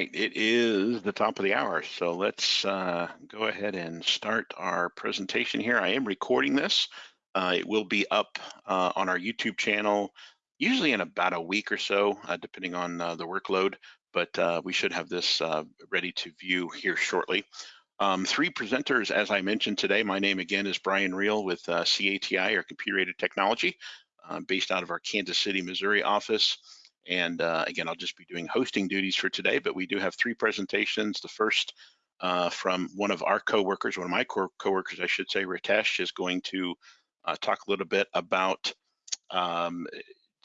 right, it is the top of the hour, so let's uh, go ahead and start our presentation here. I am recording this. Uh, it will be up uh, on our YouTube channel, usually in about a week or so, uh, depending on uh, the workload, but uh, we should have this ready to view here shortly. Um, three presenters, as I mentioned today, my name again is Brian Reel with CATI, or Computer Aided Technology, based out of our Kansas City, Missouri office. And uh, again, I'll just be doing hosting duties for today, but we do have three presentations. The first uh, from one of our coworkers, one of my co coworkers, I should say, Ritesh, is going to uh, talk a little bit about um,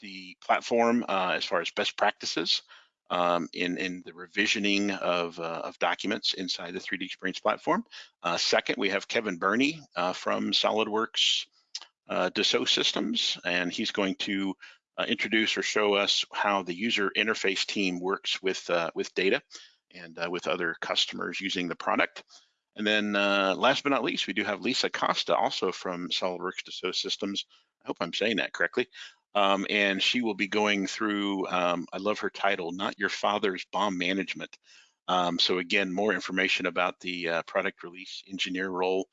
the platform uh, as far as best practices um, in, in the revisioning of, uh, of documents inside the 3D Experience platform. Uh, second, we have Kevin Burney from SolidWorks Dassault Systems, and he's going to uh, introduce or show us how the user interface team works with, uh, with data and uh, with other customers using the product. And then uh, last but not least, we do have Lisa Costa, also from SolidWorks Dassault Systems. I hope I'm saying that correctly. Um, and she will be going through, um, I love her title, Not Your Father's BOM Management. Um, so again, more information about the uh, product release engineer role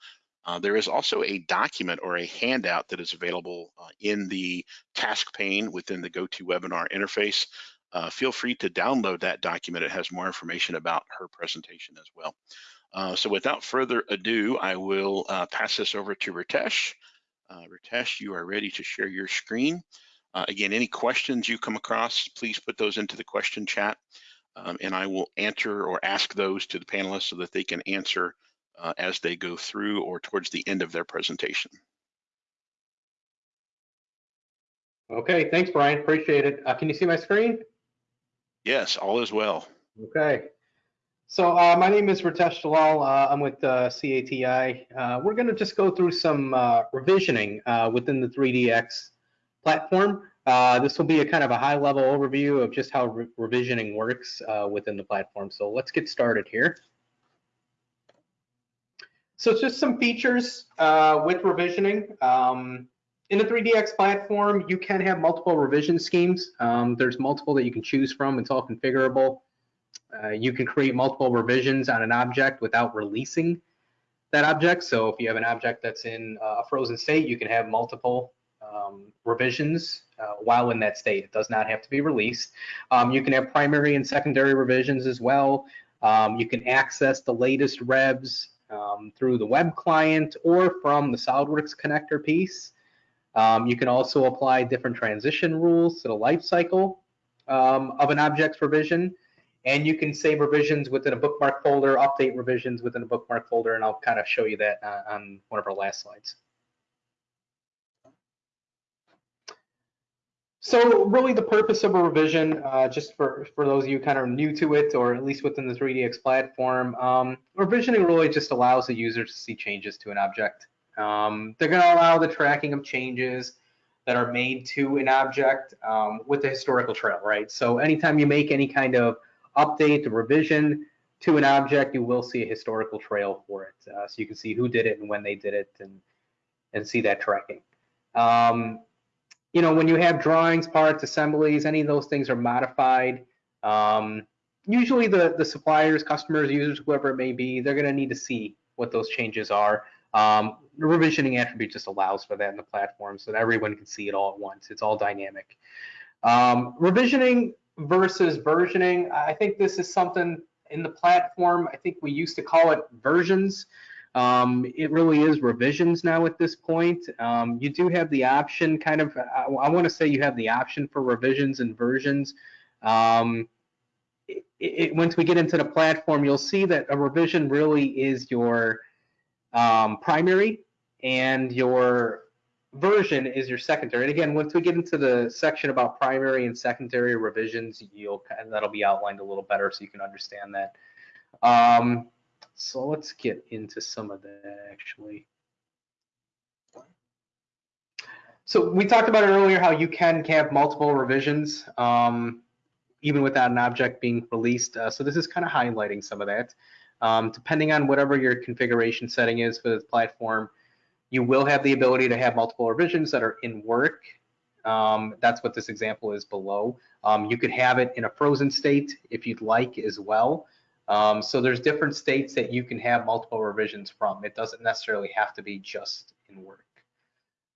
uh, there is also a document or a handout that is available uh, in the task pane within the GoToWebinar interface. Uh, feel free to download that document. It has more information about her presentation as well. Uh, so without further ado, I will uh, pass this over to Ritesh. Ritesh, you are ready to share your screen. again, any questions you come across, please put those into the question chat um, and I will answer or ask those to the panelists so that they can answer uh, as they go through or towards the end of their presentation. Okay, thanks, Brian. Appreciate it. Uh, can you see my screen? Yes, all is well. Okay. So uh, my name is Ritesh Dalal. Uh, I'm with uh, CATI. Uh, we're going to just go through some uh, revisioning within the 3DX platform. this will be a kind of a high-level overview of just how re revisioning works within the platform. So let's get started here. So just some features uh, with revisioning. Um, in the 3DX platform, you can have multiple revision schemes. Um, there's multiple that you can choose from. It's all configurable. Uh, you can create multiple revisions on an object without releasing that object. So if you have an object that's in uh, a frozen state, you can have multiple um, revisions uh, while in that state. It does not have to be released. Um, you can have primary and secondary revisions as well. Um, you can access the latest revs um, through the web client or from the SolidWorks connector piece. Um, you can also apply different transition rules to the life cycle um, of an object's revision. And you can save revisions within a bookmark folder, update revisions within a bookmark folder, and I'll kind of show you that uh, on one of our last slides. So really the purpose of a revision, uh, just for, for those of you kind of new to it, or at least within the 3DX platform, um, revisioning really just allows the user to see changes to an object. Um, they're gonna allow the tracking of changes that are made to an object um, with the historical trail, right? So anytime you make any kind of update or revision to an object, you will see a historical trail for it. Uh, so you can see who did it and when they did it and, and see that tracking. Um, you know, when you have drawings, parts, assemblies, any of those things are modified. Um, usually the, the suppliers, customers, users, whoever it may be, they're going to need to see what those changes are. Um, the revisioning attribute just allows for that in the platform so that everyone can see it all at once. It's all dynamic. Um, revisioning versus versioning, I think this is something in the platform. I think we used to call it versions. Um, it really is revisions now at this point. Um, you do have the option, kind of, I, I want to say you have the option for revisions and versions. Um, it, it, once we get into the platform, you'll see that a revision really is your um, primary and your version is your secondary. And again, once we get into the section about primary and secondary revisions, you'll that'll be outlined a little better so you can understand that. Um, so let's get into some of that actually. So we talked about it earlier how you can have multiple revisions um, even without an object being released. Uh, so this is kind of highlighting some of that. Um, depending on whatever your configuration setting is for the platform, you will have the ability to have multiple revisions that are in work Um, that's what this example is below. Um, you could have it in a frozen state if you'd like as well. Um, so there's different states that you can have multiple revisions from. It doesn't necessarily have to be just in work.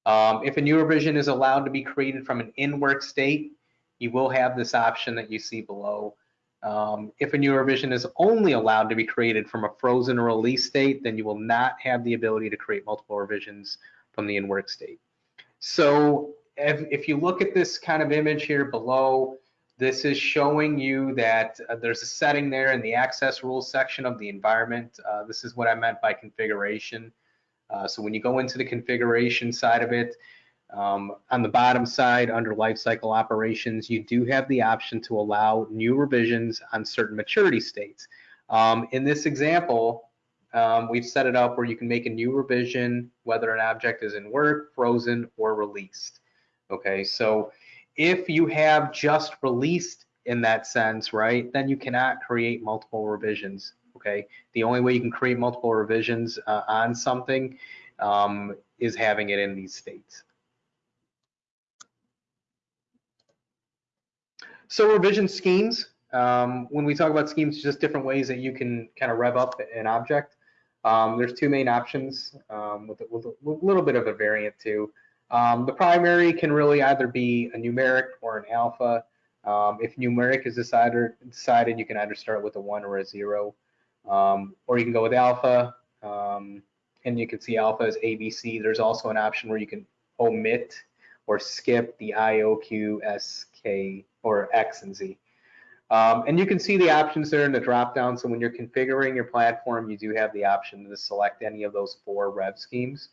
Um, if a new revision is allowed to be created from an in-work state, you will have this option that you see below. Um, if a new revision is only allowed to be created from a frozen release state, then you will not have the ability to create multiple revisions from the in-work state. So if, if you look at this kind of image here below, this is showing you that uh, there's a setting there in the access rules section of the environment. Uh, this is what I meant by configuration. Uh, so when you go into the configuration side of it, um, on the bottom side under lifecycle operations, you do have the option to allow new revisions on certain maturity states. Um, in this example, um, we've set it up where you can make a new revision whether an object is in work, frozen, or released. Okay, so if you have just released in that sense, right, then you cannot create multiple revisions. Okay, the only way you can create multiple revisions uh, on something um, is having it in these states. So revision schemes, um, when we talk about schemes, just different ways that you can kind of rev up an object. Um, there's two main options um, with, with, a, little bit of a variant too. Um, the primary can really either be a numeric or an alpha. Um, if numeric is decided, decided, you can either start with a one or a zero, um, or you can go with alpha. and you can see alpha is ABC. There's also an option where you can omit or skip the I, O, Q, S, K, or X and Z. Um, and you can see the options there in the drop down. So when you're configuring your platform, you do have the option to select any of those four rev schemes.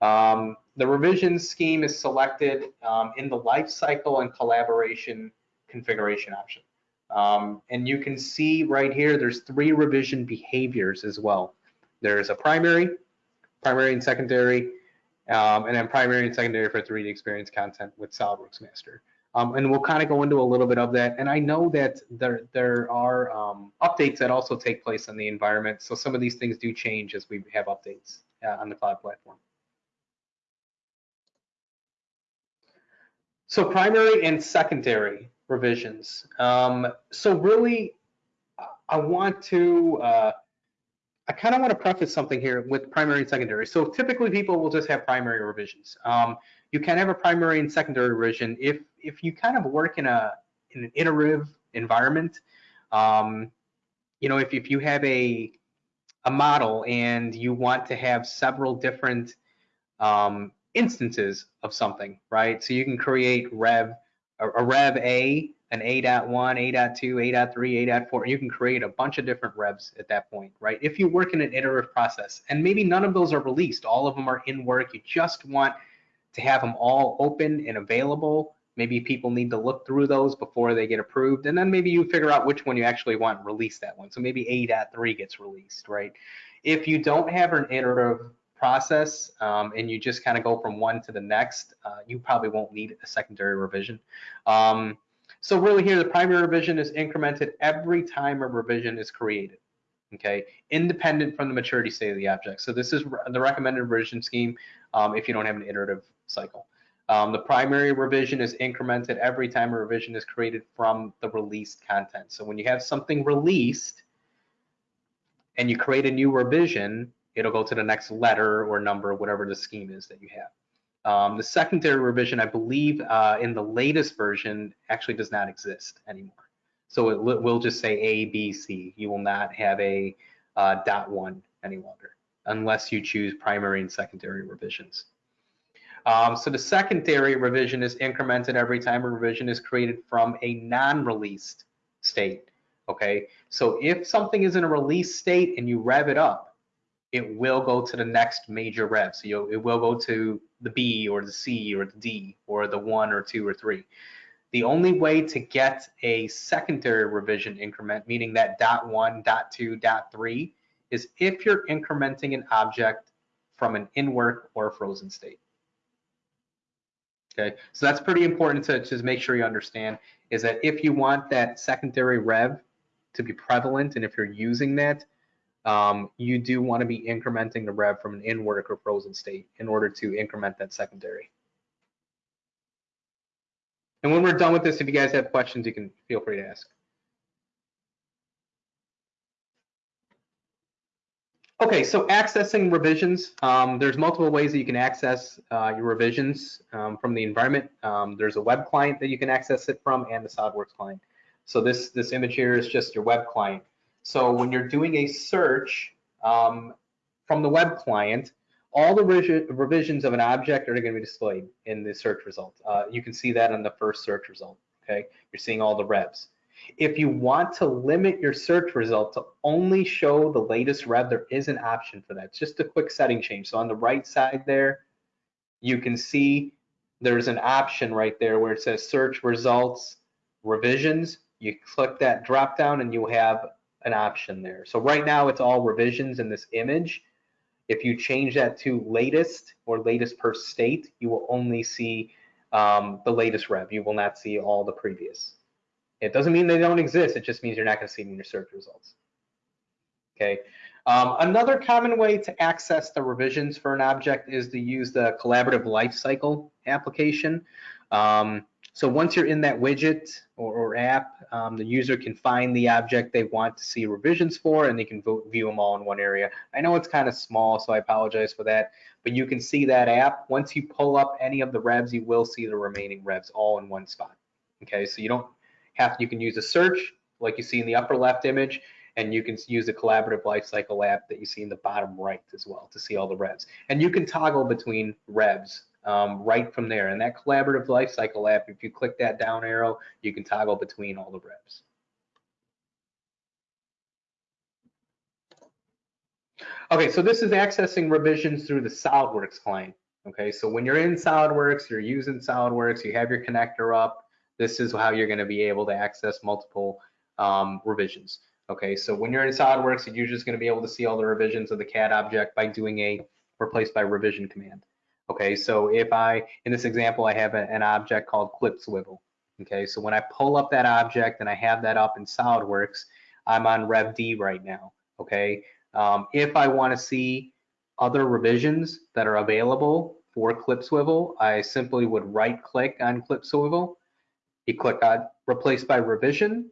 Um, the revision scheme is selected um, in the lifecycle and collaboration configuration option. Um, and you can see right here, there's three revision behaviors as well. There's a primary, primary and secondary, um, and then primary and secondary for 3D experience content with SolidWorks Master. Um, and we'll kind of go into a little bit of that. And I know that there there are um, updates that also take place on the environment. So some of these things do change as we have updates uh, on the cloud platform. So primary and secondary revisions. Um, so really, I want to, uh, I kind of want to preface something here with primary and secondary. So typically people will just have primary revisions. Um, you can have a primary and secondary revision if if you kind of work in a in an iterative environment. Um, you know, if if you have a a model and you want to have several different um, instances of something, right? So you can create rev a, a rev A, an A.1, A.2, A.3, A.4. You can create a bunch of different revs at that point, right? If you work in an iterative process, and maybe none of those are released, all of them are in work. You just want to have them all open and available. Maybe people need to look through those before they get approved. And then maybe you figure out which one you actually want and release that one. So maybe A.3 gets released, right? If you don't have an iterative process um, and you just kind of go from one to the next, uh, you probably won't need a secondary revision. Um, so really here, the primary revision is incremented every time a revision is created okay, independent from the maturity state of the object. So this is the recommended revision scheme um, if you don't have an iterative cycle. Um, the primary revision is incremented every time a revision is created from the released content. So when you have something released and you create a new revision, it'll go to the next letter or number, whatever the scheme is that you have. Um, the secondary revision, I believe, uh, in the latest version actually does not exist anymore. So it will just say A, B, C. You will not have a uh, dot one any longer unless you choose primary and secondary revisions. Um, so the secondary revision is incremented every time a revision is created from a non-released state. Okay, so if something is in a release state and you rev it up, it will go to the next major rev. So it will go to the B or the C or the D or the one or two or three. The only way to get a secondary revision increment, meaning that dot one, dot two, dot three, is if you're incrementing an object from an in-work or a frozen state. Okay, so that's pretty important to just make sure you understand is that if you want that secondary rev to be prevalent and if you're using that, um, you do want to be incrementing the rev from an in-work or frozen state in order to increment that secondary. And when we're done with this, if you guys have questions, you can feel free to ask. Okay, so accessing revisions, um, there's multiple ways that you can access uh, your revisions um, from the environment. Um, there's a web client that you can access it from and the SolidWorks client. So this, this image here is just your web client. So when you're doing a search um, from the web client, all the revisions of an object are going to be displayed in the search result. Uh, you can see that in the first search result, okay? You're seeing all the revs. If you want to limit your search result to only show the latest rev, there is an option for that. It's just a quick setting change. So on the right side there, you can see there's an option right there where it says search results revisions. You click that drop down and you have an option there. So right now it's all revisions in this image. If you change that to latest or latest per state, you will only see um, the latest rev. You will not see all the previous. It doesn't mean they don't exist. It just means you're not going to see them in your search results. Okay. Um, another common way to access the revisions for an object is to use the collaborative lifecycle application. Um, so once you're in that widget or, or app, um, the user can find the object they want to see revisions for, and they can view them all in one area. I know it's kind of small, so I apologize for that, but you can see that app. Once you pull up any of the revs, you will see the remaining revs all in one spot. Okay, so you don't have to you can use a search like you see in the upper left image and you can use the collaborative lifecycle app that you see in the bottom right as well to see all the revs. And you can toggle between revs um, right from there. And that collaborative lifecycle app, if you click that down arrow, you can toggle between all the revs. Okay, so this is accessing revisions through the SolidWorks client. Okay, so when you're in SolidWorks, you're using SolidWorks, you have your connector up, this is how you're going to be able to access multiple um, revisions. Okay, so when you're in SolidWorks, you're just going to be able to see all the revisions of the CAD object by doing a replace by revision command. Okay, so if I, in this example, I have a, an object called clip swivel. Okay, so when I pull up that object and I have that up in SolidWorks, I'm on Rev D right now. Okay, um, if I want to see other revisions that are available for clip swivel, I simply would right click on clip swivel you click on replace by revision,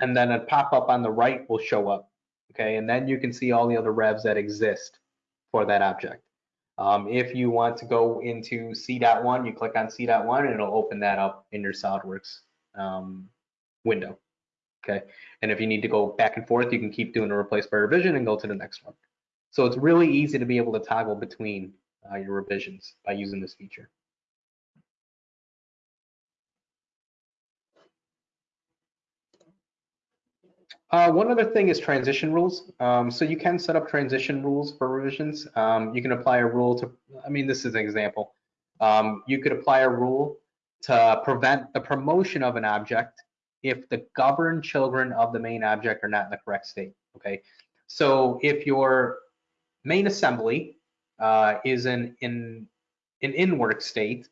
and then a pop-up on the right will show up. Okay, and then you can see all the other revs that exist for that object. Um, if you want to go into C.1, you click on C.1 and it'll open that up in your SolidWorks um, window. Okay, and if you need to go back and forth, you can keep doing a replace by revision and go to the next one. So it's really easy to be able to toggle between uh, your revisions by using this feature. Uh, one other thing is transition rules. Um, so you can set up transition rules for revisions. Um, you can apply a rule to, I mean, this is an example. Um, you could apply a rule to prevent the promotion of an object if the governed children of the main object are not in the correct state, okay? So if your main assembly uh, is in, in an in-work state,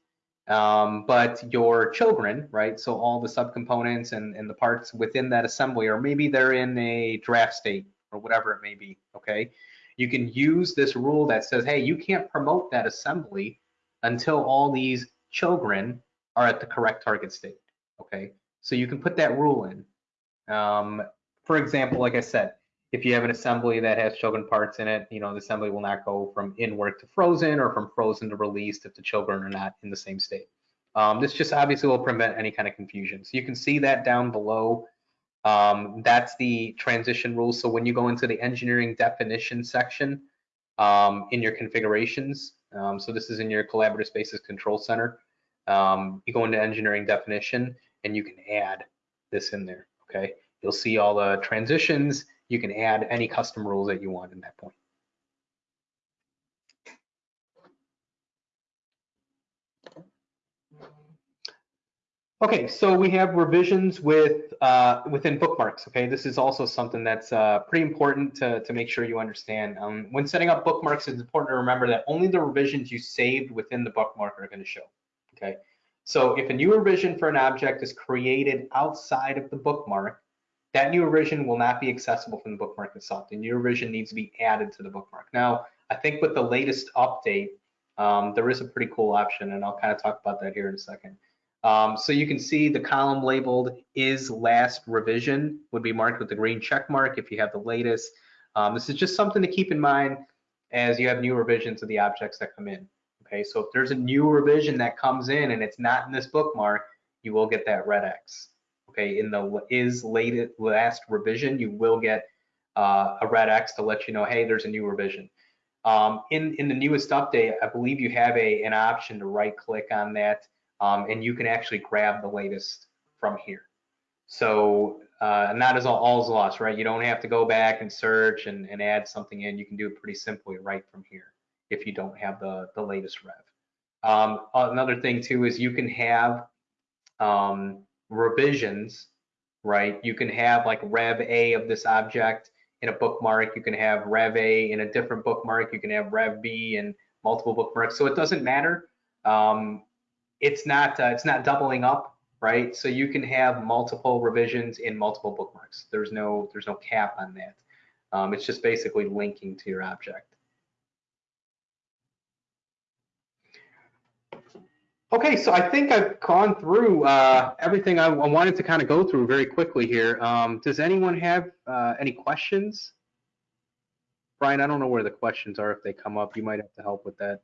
um, but your children, right? So all the subcomponents and, and the parts within that assembly, or maybe they're in a draft state or whatever it may be, okay? You can use this rule that says, hey, you can't promote that assembly until all these children are at the correct target state, okay? So you can put that rule in. Um, for example, like I said, if you have an assembly that has children parts in it, you know, the assembly will not go from in work to frozen or from frozen to released if the children are not in the same state. Um, this just obviously will prevent any kind of confusion. So you can see that down below. Um, that's the transition rules. So when you go into the engineering definition section um, in your configurations, um, so this is in your collaborative spaces control center, um, you go into engineering definition and you can add this in there, okay? You'll see all the transitions you can add any custom rules that you want in that point. Okay, so we have revisions with uh, within bookmarks. Okay, this is also something that's uh, pretty important to, to make sure you understand. Um, when setting up bookmarks, it's important to remember that only the revisions you saved within the bookmark are going to show. Okay, so if a new revision for an object is created outside of the bookmark, that new revision will not be accessible from the bookmark itself. The new revision needs to be added to the bookmark. Now, I think with the latest update, um, there is a pretty cool option, and I'll kind of talk about that here in a second. Um, so you can see the column labeled is last revision would be marked with the green check mark if you have the latest. Um, this is just something to keep in mind as you have new revisions of the objects that come in. Okay, so if there's a new revision that comes in and it's not in this bookmark, you will get that red X. Okay, in the is latest last revision, you will get uh, a red X to let you know, hey, there's a new revision. Um, in in the newest update, I believe you have a an option to right click on that, um, and you can actually grab the latest from here. So uh, not as all, all's lost, right? You don't have to go back and search and, and add something in. You can do it pretty simply right from here if you don't have the the latest rev. Um, another thing too is you can have um, revisions, right? You can have like Rev A of this object in a bookmark. You can have Rev A in a different bookmark. You can have Rev B in multiple bookmarks. So it doesn't matter. Um, it's not uh, it's not doubling up, right? So you can have multiple revisions in multiple bookmarks. There's no there's no cap on that. Um, it's just basically linking to your object. Okay, so I think I've gone through uh, everything I, I, wanted to kind of go through very quickly here. Um, does anyone have uh, any questions? Brian, I don't know where the questions are if they come up. You might have to help with that.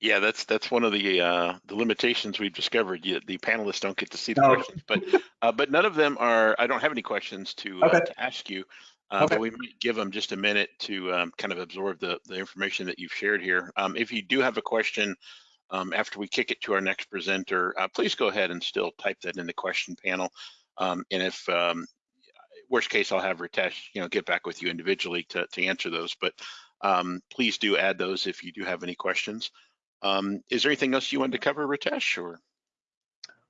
Yeah, that's that's one of the uh, the limitations we've discovered. You, the panelists don't get to see the Oh. questions, but uh, but none of them are. I don't have any questions to uh, Okay. to ask you, uh, Okay. but we might give them just a minute to um, kind of absorb the the information that you've shared here. Um, if you do have a question um, after we kick it to our next presenter, uh, please go ahead and still type that in the question panel. Um, and if um, worst case, I'll have Ritesh, you know, get back with you individually to to answer those. But um, please do add those if you do have any questions. Um, is there anything else you wanted to cover, Ritesh, or?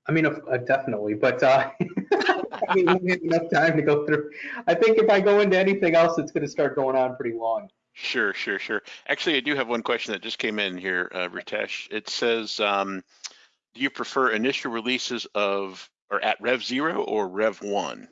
I mean, uh, definitely, but uh, I mean, we have enough time to go through. I think if I go into anything else, it's going to start going on pretty long. Sure, sure, sure. Actually, I do have one question that just came in here, uh, Ritesh. It says, um, do you prefer initial releases of or at Rev Zero or Rev One?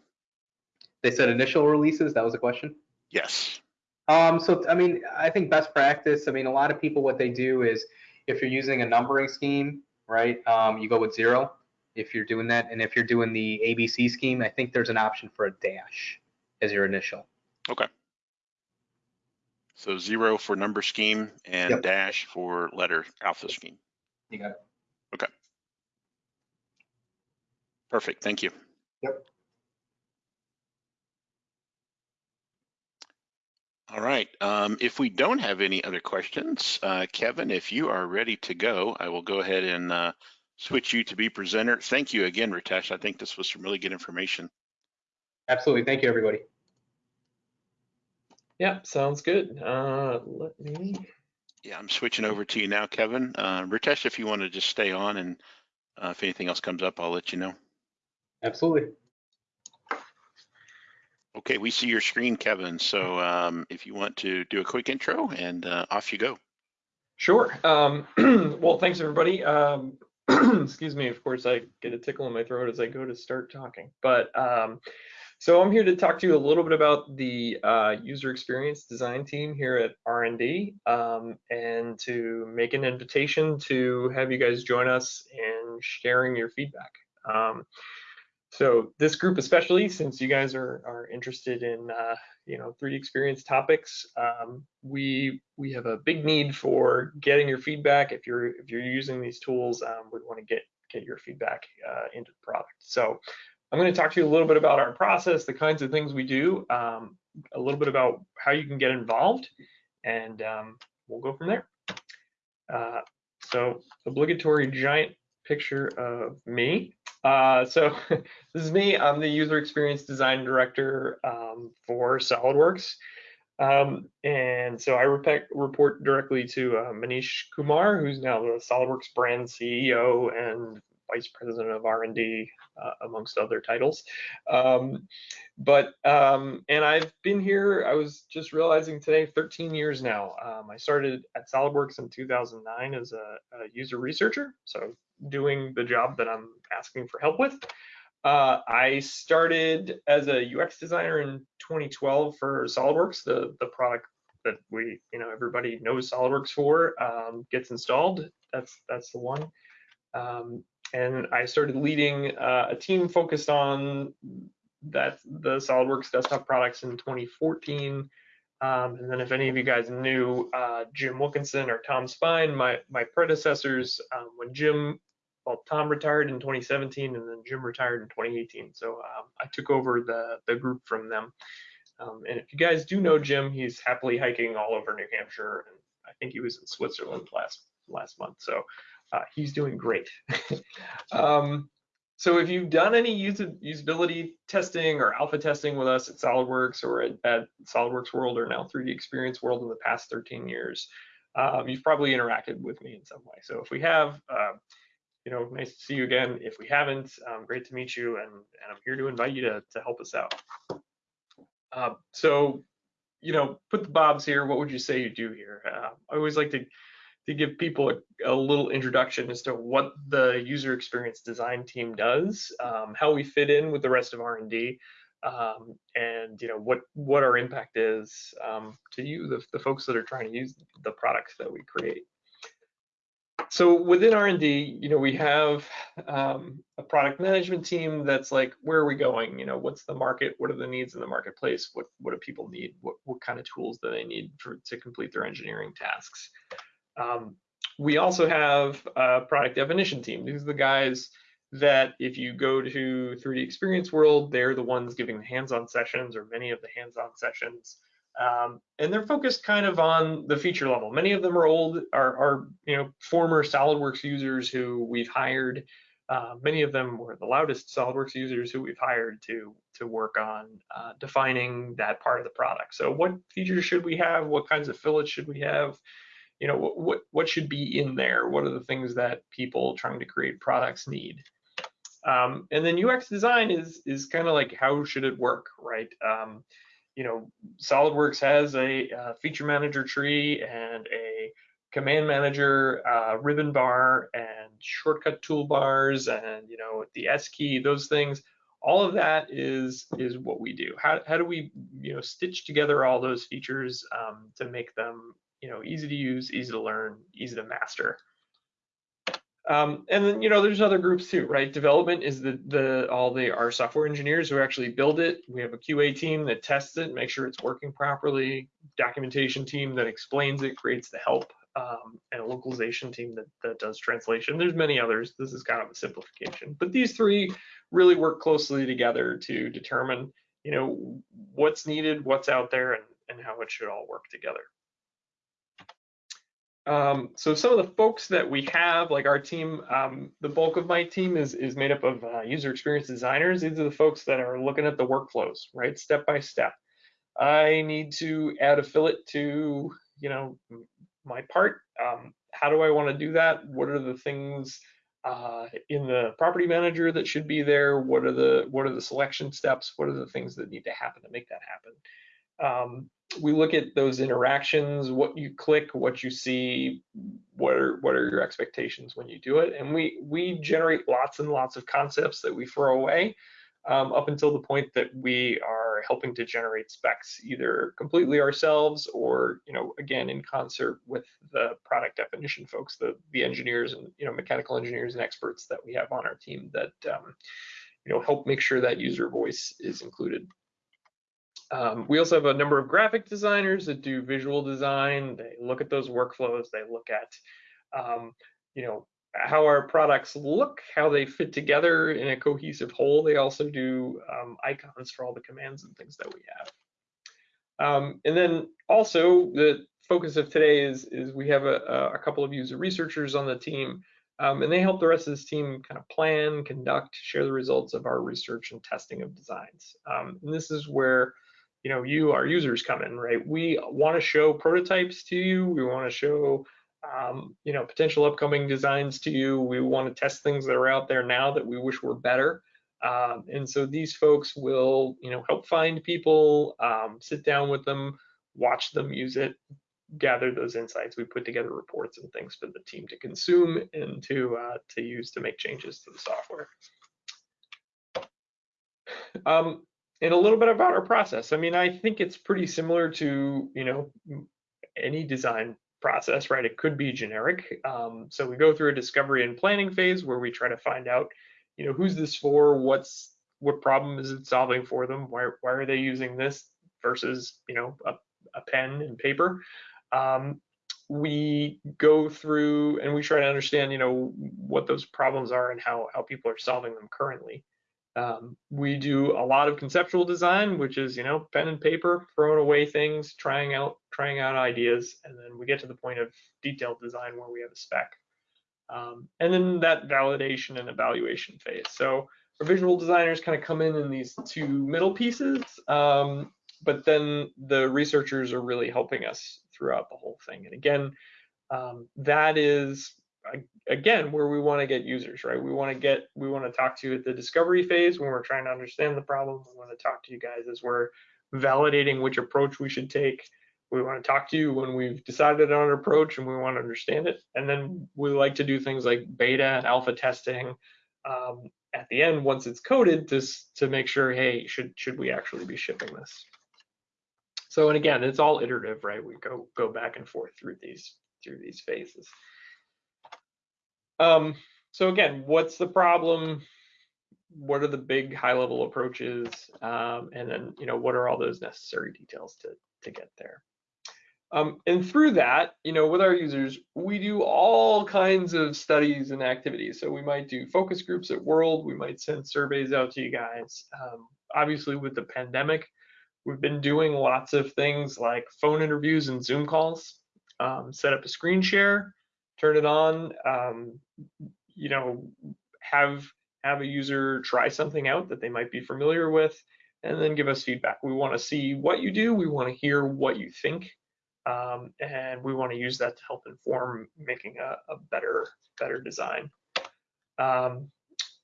They said initial releases. That was a question. Yes. Um, so I mean, I think best practice. I mean, a lot of people what they do is if you're using a numbering scheme, right? Um, you go with zero if you're doing that, and if you're doing the ABC scheme, I think there's an option for a dash as your initial. So zero for number scheme and Yep. dash for letter alpha scheme. You got it. Okay. Perfect. Thank you. Yep. All right. Um, if we don't have any other questions, uh, Kevin, if you are ready to go, I will go ahead and uh, switch you to be presenter. Thank you again, Ritesh. I think this was some really good information. Absolutely. Thank you, everybody. Yeah, sounds good. Uh, let me. Yeah, I'm switching over to you now, Kevin. Uh, Ritesh, if you want to just stay on and uh, if anything else comes up, I'll let you know. Absolutely. Okay, we see your screen, Kevin. So um, if you want to do a quick intro and uh, off you go. Sure. Um, well, thanks everybody. Um, excuse me. Of course, I get a tickle in my throat as I go to start talking. But um, so I'm here to talk to you a little bit about the uh, user experience design team here at R&D, um, and to make an invitation to have you guys join us in sharing your feedback. Um, so this group, especially since you guys are are interested in uh, you know 3D experience topics, um, we we have a big need for getting your feedback. If you're if you're using these tools, um, we want to get get your feedback uh, into the product. So I'm going to talk to you a little bit about our process, the kinds of things we do, um, a little bit about how you can get involved, and um, we'll go from there. Uh, so obligatory giant picture of me. Uh, so this is me. I'm the user experience design director um, for SolidWorks. Um, and so I rep- report directly to uh, Manish Kumar, who's now the SolidWorks brand CEO and vice president of R&D, uh, amongst other titles. Um, but um, and I've been here. I was just realizing today, 13 years now. Um, I started at SolidWorks in 2009 as a, a user researcher, so doing the job that I'm asking for help with. Uh, I started as a UX designer in 2012 for SolidWorks, the the product that we, you know, everybody knows SolidWorks for, um, gets installed. That's that's the one. Um, and I started leading uh, a team focused on that the SolidWorks desktop products in 2014. Um, and then if any of you guys knew uh, Jim Wilkinson or Tom Spine, my my predecessors, um, when Jim, well, Tom retired in 2017, and then Jim retired in 2018. So um, I took over the the group from them. Um, and if you guys do know Jim, he's happily hiking all over New Hampshire, and I think he was in Switzerland last last month. So uh, he's doing great. um, so if you've done any usability testing or alpha testing with us at SolidWorks or at, at SolidWorks World or now 3D Experience World in the past 13 years, um, you've probably interacted with me in some way. So if we have, uh, you know, nice to see you again. If we haven't, um, great to meet you, and, and I'm here to invite you to, to help us out. Uh, so, you know, put the bobs here. What would you say you do here? Uh, I always like to to give people a, a, little introduction as to what the user experience design team does, um, how we fit in with the rest of R&D, um, and you know what what our impact is um, to you, the, the folks that are trying to use the products that we create. So within R&D, you know, we have um, a product management team that's like, where are we going? You know, what's the market? What are the needs in the marketplace? What what do people need? What what kind of tools do they need for to complete their engineering tasks? Um, we also have a product definition team. These are the guys that if you go to 3D Experience World, they're the ones giving the hands-on sessions or many of the hands-on sessions. Um, and they're focused kind of on the feature level. Many of them are old, are, are you know former SolidWorks users who we've hired. Uh, many of them were the loudest SolidWorks users who we've hired to to work on uh, defining that part of the product. So what features should we have? What kinds of fillets should we have? You know what what should be in there? What are the things that people trying to create products need? Um, and then ux design is is kind of like how should it work right? Um, you know solidworks has a, a, feature manager tree and a command manager uh, ribbon bar and shortcut toolbars and you know the s key those things. All of that is is what we do. How, how do we you know stitch together all those features um, to make them you know, easy to use, easy to learn, easy to master. Um, and then, you know, there's other groups too, right? Development is the, the all the our software engineers who actually build it. We have a QA team that tests it, make sure it's working properly. Documentation team that explains it, creates the help, um, and a localization team that, that does translation. There's many others. This is kind of a simplification, but these three really work closely together to determine, you know, what's needed, what's out there, and, and how it should all work together. Um, so some of the folks that we have, like our team, um, the bulk of my team is is made up of uh, user experience designers. These are the folks that are looking at the workflows, right, step by step. I need to add a fillet to, you know, my part. Um, how do I want to do that? What are the things uh, in the property manager that should be there? What are the what are the selection steps? What are the things that need to happen to make that happen? Um, we look at those interactions, what you click, what you see, what are what are your expectations when you do it, and we we generate lots and lots of concepts that we throw away um, up until the point that we are helping to generate specs either completely ourselves or you know again in concert with the product definition folks, the the engineers and you know mechanical engineers and experts that we have on our team that um, you know help make sure that user voice is included. Um, we also have a number of graphic designers that do visual design. They look at those workflows. They look at, um, you know, how our products look, how they fit together in a cohesive whole. They also do um, icons for all the commands and things that we have. Um, and then also the focus of today is, is we have a, a couple of user researchers on the team um, and they help the rest of this team kind of plan, conduct, share the results of our research and testing of designs. Um, and this is where you know you our users come in right? We want to show prototypes to you. We want to show um, you know potential upcoming designs to you. We want to test things that are out there now that we wish were better. Um, and so these folks will you know help find people um, sit down with them watch them use it gather those insights. We put together reports and things for the team to consume and to uh, to use to make changes to the software. Um, and a little bit about our process. I mean, I think it's pretty similar to, you know, any design process, right? It could be generic. Um, so we go through a discovery and planning phase where we try to find out, you know, who's this for? What's what problem is it solving for them? Why why are they using this versus you know a, a pen and paper? Um, we go through and we try to understand, you know, what those problems are and how how people are solving them currently. Um, we do a lot of conceptual design, which is, you know, pen and paper, throwing away things, trying out, trying out ideas, and then we get to the point of detailed design where we have a spec. Um, and then that validation and evaluation phase. So our visual designers kind of come in in these two middle pieces, um, but then the researchers are really helping us throughout the whole thing. And again, um, that is again where we want to get users right? We want to get we want to talk to you at the discovery phase when we're trying to understand the problem. We want to talk to you guys as we're validating which approach we should take. We want to talk to you when we've decided on an approach and we want to understand it. And then we like to do things like beta and alpha testing um, at the end once it's coded to to make sure hey should should we actually be shipping this? So and again it's all iterative right? We go go back and forth through these through these phases um, so again, what's the problem? What are the big high level approaches? Um, and then, you know, what are all those necessary details to, to get there? Um, and through that, you know, with our users, we do all kinds of studies and activities. So we might do focus groups at World, we might send surveys out to you guys. Um, obviously, with the pandemic, we've been doing lots of things like phone interviews and Zoom calls, um, set up a screen share, turn it on, um, you know, have have a user try something out that they might be familiar with, and then give us feedback. We want to see what you do. We want to hear what you think, um, and we want to use that to help inform making a, a better better design. Um,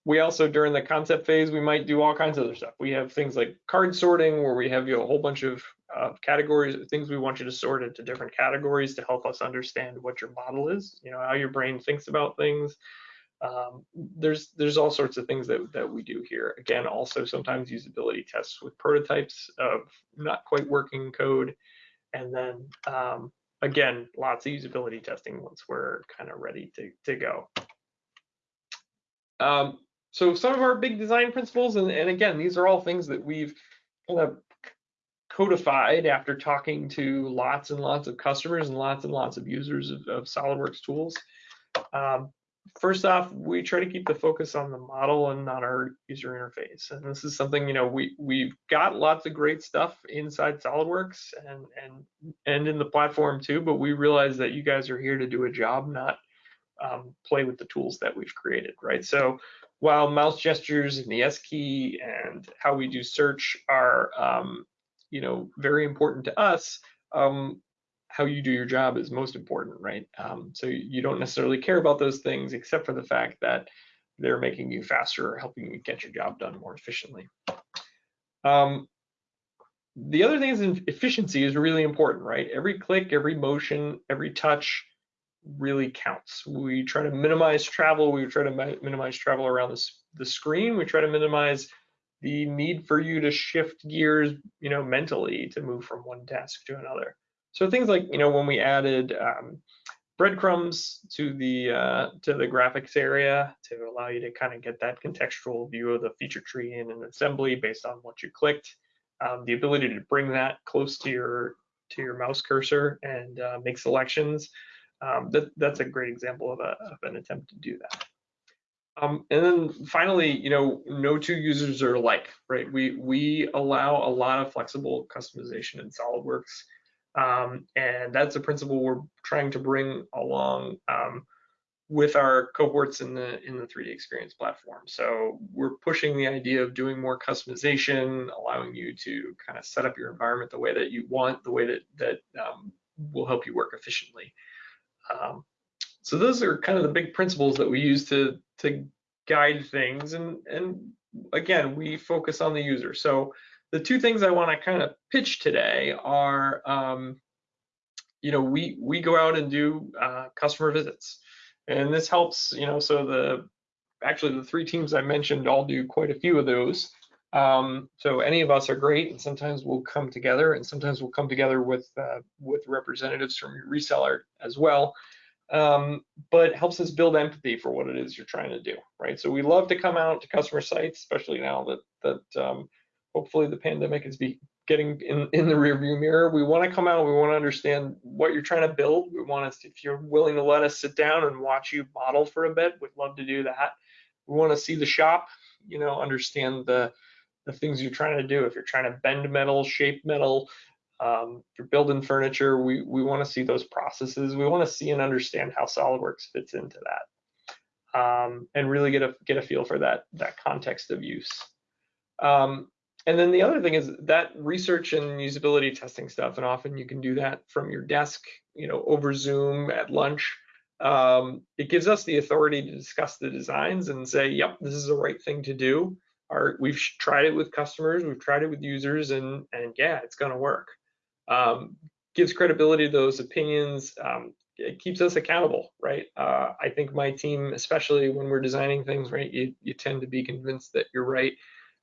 we also during the concept phase we might do all kinds of other stuff. We have things like card sorting where we have you know, a whole bunch of uh, categories things we want you to sort into different categories to help us understand what your model is you know how your brain thinks about things. Um, there's there's all sorts of things that, that we do here. Again also sometimes usability tests with prototypes of not quite working code. And then um, again lots of usability testing once we're kind of ready to, to go. Um, so some of our big design principles, and, and again, these are all things that we've kind of codified after talking to lots and lots of customers and lots and lots of users of, of SolidWorks tools. Um, first off, we try to keep the focus on the model and not our user interface. And this is something, you know, we, we've got lots of great stuff inside SolidWorks and, and, and in the platform too, but we realize that you guys are here to do a job, not um, play with the tools that we've created, right? So while mouse gestures and the S key and how we do search are, um, you know, very important to us, um, how you do your job is most important, right? Um, so you don't necessarily care about those things except for the fact that they're making you faster or helping you get your job done more efficiently. Um, the other thing is efficiency is really important, right? Every click, every motion, every touch really counts. We try to minimize travel. We try to minimize travel around the, the screen. We try to minimize the need for you to shift gears, you know, mentally to move from one task to another. So things like, you know, when we added um, breadcrumbs to the uh, to the graphics area to allow you to kind of get that contextual view of the feature tree in an assembly based on what you clicked. Um, the ability to bring that close to your to your mouse cursor and uh, make selections um, that, that's a great example of, a, of an attempt to do that. Um, and then finally, you know, no two users are alike, right? We we allow a lot of flexible customization in SolidWorks, um, and that's a principle we're trying to bring along um, with our cohorts in the in the 3D Experience platform. So we're pushing the idea of doing more customization, allowing you to kind of set up your environment the way that you want, the way that that um, will help you work efficiently. Um, so those are kind of the big principles that we use to to guide things. And and again, we focus on the user. So the two things I want to kind of pitch today are, um, you know, we we go out and do uh, customer visits, and this helps. You know, so the actually the three teams I mentioned all do quite a few of those. Um, so any of us are great, and sometimes we'll come together, and sometimes we'll come together with uh, with representatives from your reseller as well. Um, but helps us build empathy for what it is you're trying to do, right? So we love to come out to customer sites, especially now that that um, hopefully the pandemic is be getting in, in the rearview mirror. We want to come out, we want to understand what you're trying to build. We want us, if you're willing to let us sit down and watch you model for a bit, we'd love to do that. We want to see the shop, you know, understand the the things you're trying to do. If you're trying to bend metal, shape metal, um, if you're building furniture, we, we want to see those processes. We want to see and understand how SolidWorks fits into that, um, and really get a get a feel for that that context of use. Um, and then the other thing is that research and usability testing stuff, and often you can do that from your desk, you know, over Zoom at lunch. Um, it gives us the authority to discuss the designs and say, yep, this is the right thing to do our we've tried it with customers, we've tried it with users, and and yeah, it's going to work. Um, gives credibility to those opinions. Um, it keeps us accountable, right? Uh, I think my team, especially when we're designing things, right, you, you tend to be convinced that you're right.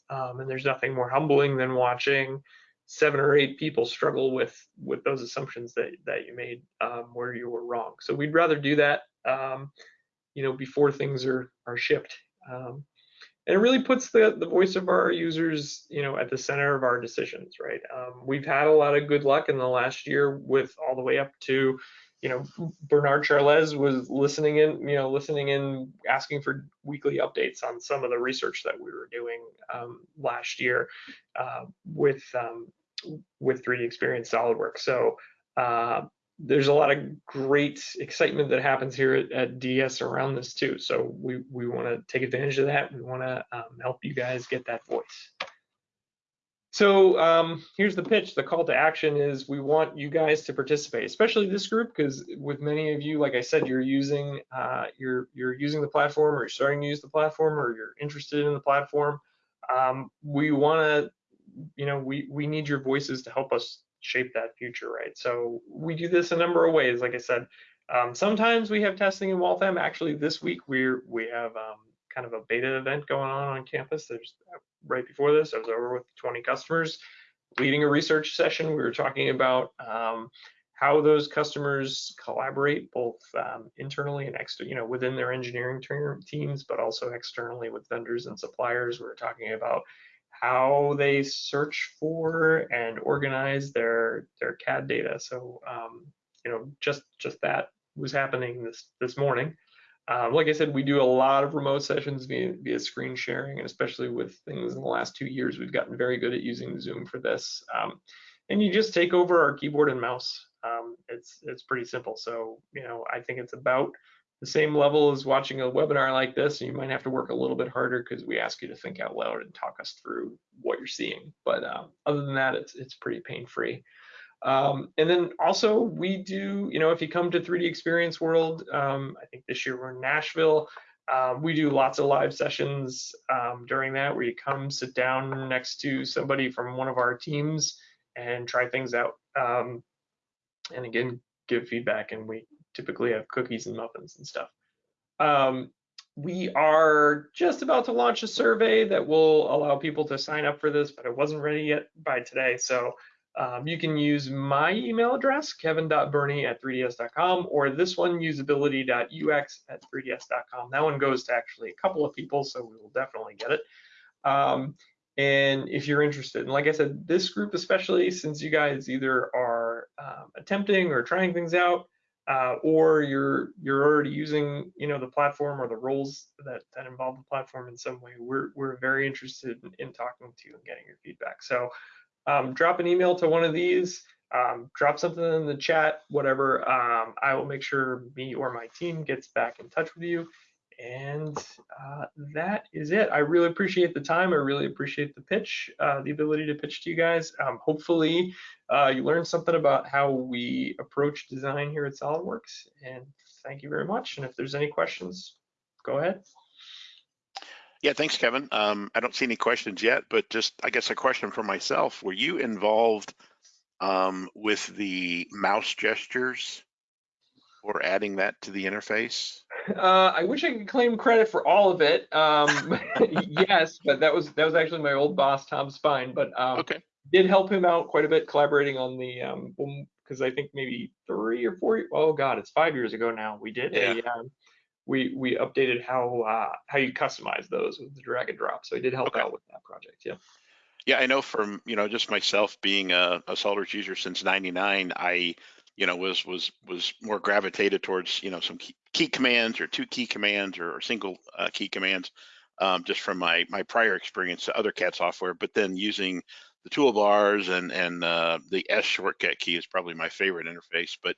Um, and there's nothing more humbling than watching seven or eight people struggle with with those assumptions that that you made um, where you were wrong. So we'd rather do that, um, you know, before things are are shipped. Um, and it really puts the, the voice of our users you know at the center of our decisions right? Um, we've had a lot of good luck in the last year with all the way up to you know bernard charles was listening in you know listening in asking for weekly updates on some of the research that we were doing um, last year uh, with um, with 3d experience solidworks. So uh, there's a lot of great excitement that happens here at, at DS around this too. So we, we want to take advantage of that. We want to um, help you guys get that voice. So um, here's the pitch. The call to action is we want you guys to participate, especially this group, because with many of you, like I said, you're using uh, you're you're using the platform, or you're starting to use the platform, or you're interested in the platform. Um, we want to, you know, we we need your voices to help us shape that future, right? So we do this a number of ways. Like I said, um, sometimes we have testing in Waltham. Actually, this week we're we have um, kind of a beta event going on on campus. There's uh, right before this, I was over with 20 customers, leading a research session. We were talking about um, how those customers collaborate both um, internally and externally, you know, within their engineering teams, but also externally with vendors and suppliers. We were talking about how they search for and organize their their CAD data. So um, you know, just just that was happening this this morning. Um, like I said, we do a lot of remote sessions via, via screen sharing, and especially with things in the last two years, we've gotten very good at using Zoom for this. Um, and you just take over our keyboard and mouse. Um, it's it's pretty simple. So you know, I think it's about the same level as watching a webinar like this. You might have to work a little bit harder because we ask you to think out loud and talk us through what you're seeing. But um, other than that, it's it's pretty pain free. Um, and then also we do, you know, if you come to 3D Experience World, um, I think this year we're in Nashville. Um, we do lots of live sessions um, during that where you come sit down next to somebody from one of our teams and try things out. Um, and again, give feedback and we typically have cookies and muffins and stuff. Um, we are just about to launch a survey that will allow people to sign up for this, but it wasn't ready yet by today. So um, you can use my email address, kevin.burney at 3ds.com, or this one, usability.ux at 3ds.com. That one goes to actually a couple of people, so we will definitely get it. Um, and if you're interested, and like I said, this group, especially since you guys either are um, attempting or trying things out, uh, or you're you're already using you know the platform or the roles that that involve the platform in some way, we're we're very interested in, in talking to you and getting your feedback. So um, drop an email to one of these, um, drop something in the chat, whatever. Um, I will make sure me or my team gets back in touch with you. And uh, that is it. I really appreciate the time. I really appreciate the pitch, uh, the ability to pitch to you guys. Um, hopefully, uh, you learned something about how we approach design here at SolidWorks. And thank you very much. And if there's any questions, go ahead. Yeah, thanks, Kevin. Um, I don't see any questions yet, but just I guess a question for myself. Were you involved um, with the mouse gestures or adding that to the interface? Uh, I wish I could claim credit for all of it. Um, yes, but that was that was actually my old boss, Tom Spine. But um, Okay. did help him out quite a bit, collaborating on the um, because I think maybe three or four. Oh God, it's five years ago now. We did a um, we we updated how uh, how you customize those with the drag and drop. So he did help Okay. out with that project. Yeah. Yeah, I know from, you know, just myself being a, a SolidWorks user since 99, I, you know, was, was, was more gravitated towards, you know, some key, key commands or two key commands or, or single uh, key commands, um, just from my, my prior experience to other CAD software, but then using the toolbars and, and uh, the S shortcut key is probably my favorite interface, but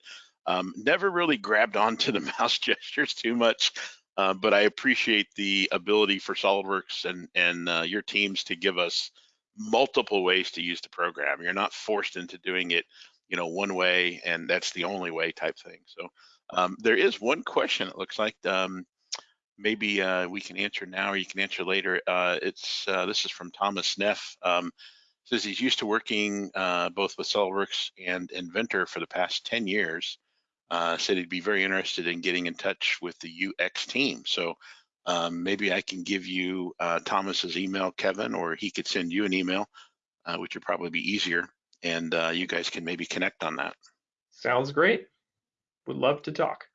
um, never really grabbed onto the mouse gestures too much. Uh, but I appreciate the ability for SolidWorks and, and uh, your teams to give us multiple ways to use the program. You're not forced into doing it, you know, one way and that's the only way type thing. So um, there is one question it looks like um, maybe uh, we can answer now or you can answer later. Uh, it's uh, this is from Thomas Neff. Um, says he's used to working uh, both with SolidWorks and Inventor for the past 10 years. Uh, said he'd be very interested in getting in touch with the UX team. So um, maybe I can give you uh, Thomas's email, Kevin, or he could send you an email, which would probably be easier, and uh, you guys can maybe connect on that. Sounds great. Would love to talk.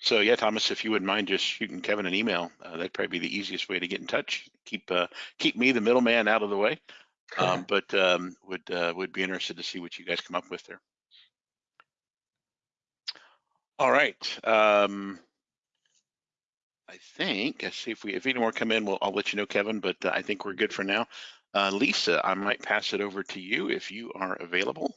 So yeah, Thomas, if you wouldn't mind just shooting Kevin an email, uh, that'd probably be the easiest way to get in touch. Keep uh, keep me, the middleman, out of the way. Um, but um, would uh, would be interested to see what you guys come up with there. All right. Um, I think, let's see if we, if any more come in, we'll, I'll let you know, Kevin, but uh, I think we're good for now. Uh, Lisa, I might pass it over to you if you are available.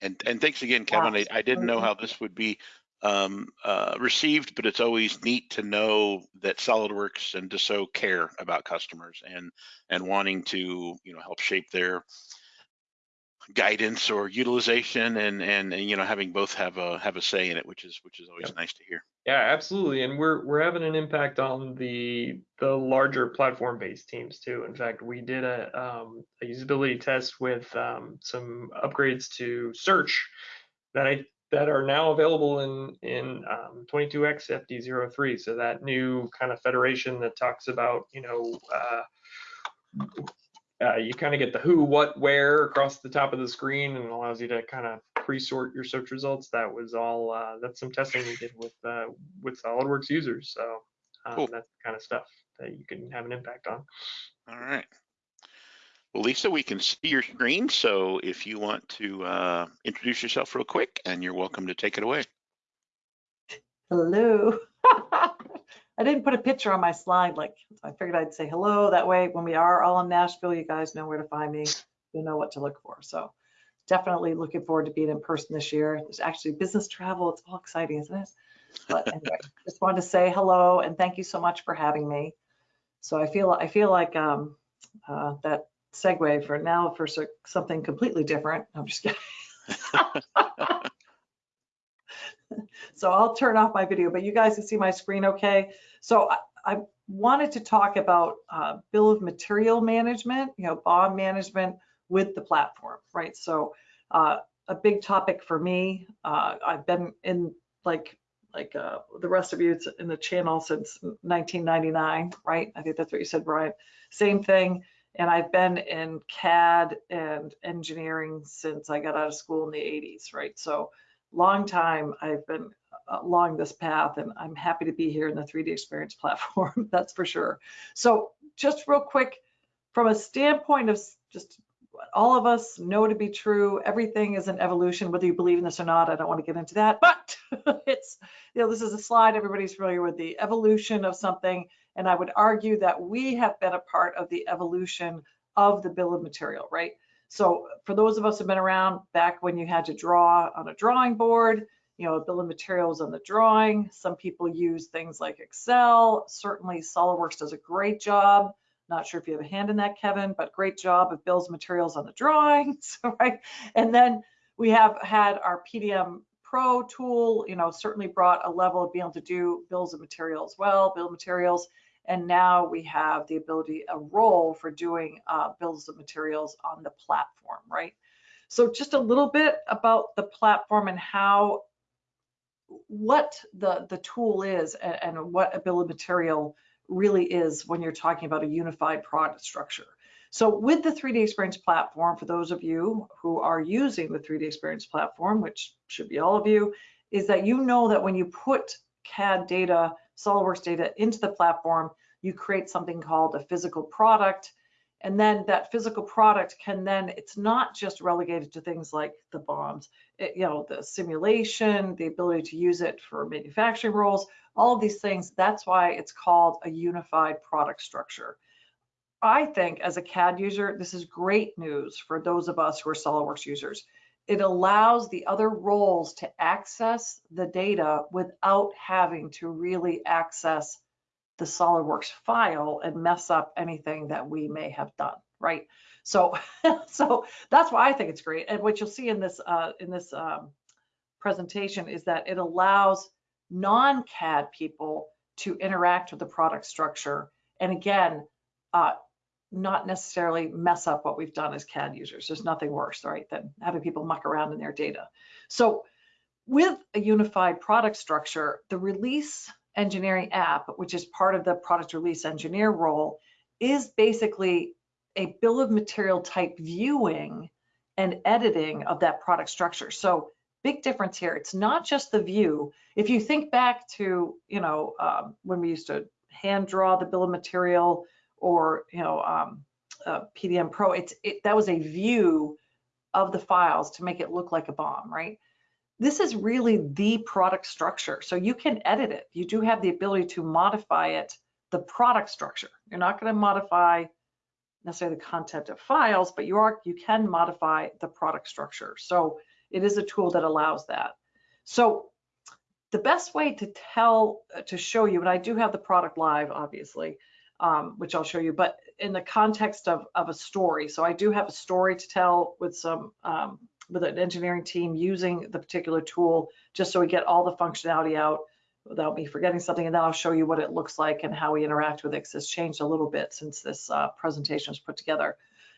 And, and thanks again, Kevin. I, I didn't know how this would be um, uh, received, but it's always neat to know that SolidWorks and Dassault care about customers and, and wanting to, you know, help shape their guidance or utilization and, and, and, you know, having both have a, have a say in it, which is, which is always nice to hear. Yeah, absolutely. And we're we're having an impact on the the larger platform-based teams too. In fact, we did a, um, a usability test with um, some upgrades to search that I that are now available in in um, 22x FD03. So that new kind of federation that talks about you know uh, uh, you kind of get the who, what, where across the top of the screen and allows you to kind of pre-sort your search results. That was all, uh, that's some testing we did with, uh, with SolidWorks users. So um, Cool. that's the kind of stuff that you can have an impact on. All right. Well, Lisa, we can see your screen. So if you want to uh, introduce yourself real quick and you're welcome to take it away. Hello. I didn't put a picture on my slide, like, I figured I'd say hello. That way, when we are all in Nashville, you guys know where to find me. You know what to look for. So definitely looking forward to being in person this year. There's actually business travel. It's all exciting, isn't it? But anyway, just wanted to say hello and thank you so much for having me. So I feel, I feel like um, uh, that segue for now for something completely different. I'm just kidding. So I'll turn off my video, but you guys can see my screen okay. So I, I wanted to talk about uh, bill of material management, you know, BOM management with the platform, right? So uh, a big topic for me, uh, I've been in like like uh, the rest of you in the channel since 1999, right? I think that's what you said, Brian. Same thing. And I've been in CAD and engineering since I got out of school in the 80s, right? So long time I've been uh, along this path and I'm happy to be here in the 3D experience platform, that's for sure. So just real quick, from a standpoint of just what all of us know to be true, everything is an evolution, whether you believe in this or not, I don't want to get into that, but it's, you know, this is a slide everybody's familiar with, the evolution of something. And I would argue that we have been a part of the evolution of the bill of material, right? So for those of us who've been around back when you had to draw on a drawing board, you know, a bill of materials on the drawing. Some people use things like Excel. Certainly SolidWorks does a great job. Not sure if you have a hand in that, Kevin, but great job of bills of materials on the drawings, right? And then we have had our PDM Pro tool, you know, certainly brought a level of being able to do bills of materials well, bill of materials. And now we have the ability, a role for doing uh, of materials on the platform, right? So just a little bit about the platform and how what the, the tool is and, and what a bill of material really is when you're talking about a unified product structure. So with the 3D Experience platform, for those of you who are using the 3D Experience platform, which should be all of you, is that you know that when you put CAD data, SOLIDWORKS data into the platform, you create something called a physical product. And then that physical product can then, it's not just relegated to things like the BOMs, it, eh, you know, the simulation, the ability to use it for manufacturing roles, all of these things. That's why it's called a unified product structure. I think as a CAD user, this is great news for those of us who are SOLIDWORKS users. It allows the other roles to access the data without having to really access the SolidWorks file and mess up anything that we may have done, right? So, so that's why I think it's great. And what you'll see in this uh, in this um, presentation is that it allows non-CAD people to interact with the product structure. And again, uh, not necessarily mess up what we've done as CAD users. There's nothing worse, right, than having people muck around in their data. So with a unified product structure, the release engineering app, which is part of the product release engineer role, is basically a bill of material type viewing and editing of that product structure. So big difference here. It's not just the view. If you think back to, you know, um, when we used to hand draw the bill of material or, you know, um, uh, PDM Pro, it's it, that was a view of the files to make it look like a BOM, right? this is really the product structure. So you can edit it. You do have the ability to modify it, the product structure. You're not going to modify necessarily the content of files, but you are you can modify the product structure. So it is a tool that allows that. So the best way to tell, to show you, and I do have the product live, obviously, um, which I'll show you, but in the context of, of a story. So I do have a story to tell with some um, with an engineering team using the particular tool just so we get all the functionality out without me forgetting something. And then I'll show you what it looks like and how we interact with it because it's changed a little bit since this uh, presentation was put together.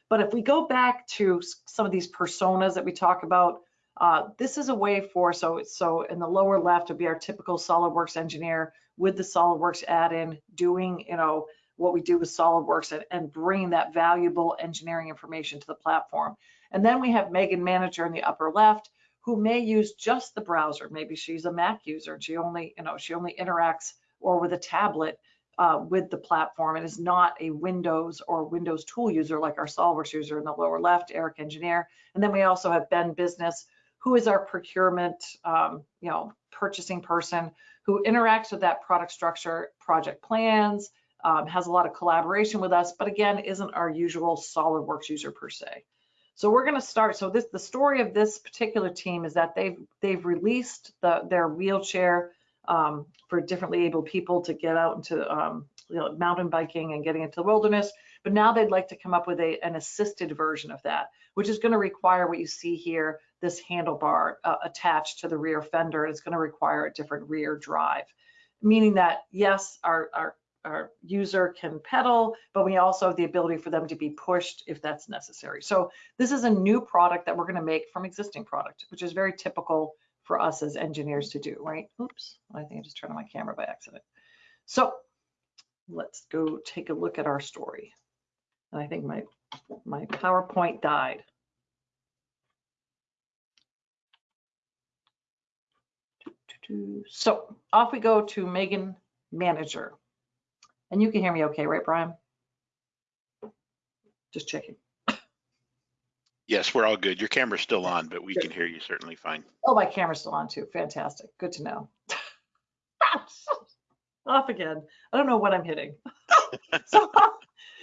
But if we go back to some of these personas that we talk about, uh, this is a way for, so, so in the lower left would be our typical SolidWorks engineer with the SolidWorks add-in doing, you know, what we do with SolidWorks and, and bringing that valuable engineering information to the platform. And then we have Megan Manager in the upper left who may use just the browser. Maybe she's a Mac user and she only, you know, she only interacts or with a tablet uh, with the platform and is not a Windows or Windows tool user like our SolidWorks user in the lower left, Eric Engineer. And then we also have Ben Business, who is our procurement, um, you know, purchasing person who interacts with that product structure, project plans, um, has a lot of collaboration with us, but again, isn't our usual SolidWorks user per se. So we're going to start. So this the story of this particular team is that they've they've released the, their wheelchair um, for differently able people to get out into um, you know, mountain biking and getting into the wilderness. But now they'd like to come up with a, an assisted version of that, which is going to require what you see here, this handlebar uh, attached to the rear fender. It's going to require a different rear drive, meaning that yes, our, our our user can pedal, but we also have the ability for them to be pushed if that's necessary. So this is a new product that we're going to make from existing product, which is very typical for us as engineers to do, right? Oops, I think I just turned on my camera by accident. So let's go take a look at our story. And I think my, my PowerPoint died. So off we go to Megan Manager. And you can hear me okay, right, Brian? Just checking. Yes, we're all good. Your camera's still on, but we can hear you certainly fine. Oh, my camera's still on too. Fantastic. Good to know. Off again. I don't know what I'm hitting. so,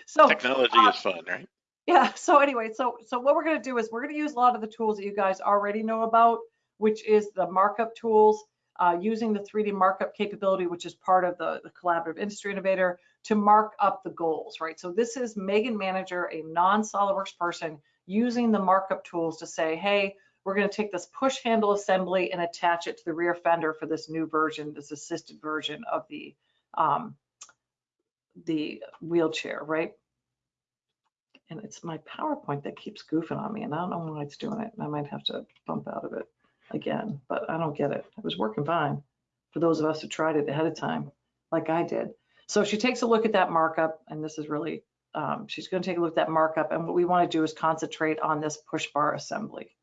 so Technology uh, is fun, right? yeah. So anyway, so so what we're going to do is we're going to use a lot of the tools that you guys already know about, which is the markup tools uh, using the 3D markup capability, which is part of the, the Collaborative Industry Innovator, to mark up the goals, right? So this is Megan Manager, a non-SOLIDWORKS person, using the markup tools to say, hey, we're going to take this push handle assembly and attach it to the rear fender for this new version, this assisted version of the um, the wheelchair, right? And it's my PowerPoint that keeps goofing on me, and I don't know why it's doing it. I might have to bump out of it. Again, but I don't get it. It was working fine for those of us who tried it ahead of time, like I did. So she takes a look at that markup, and this is really, um, she's going to take a look at that markup, and what we want to do is concentrate on this push bar assembly.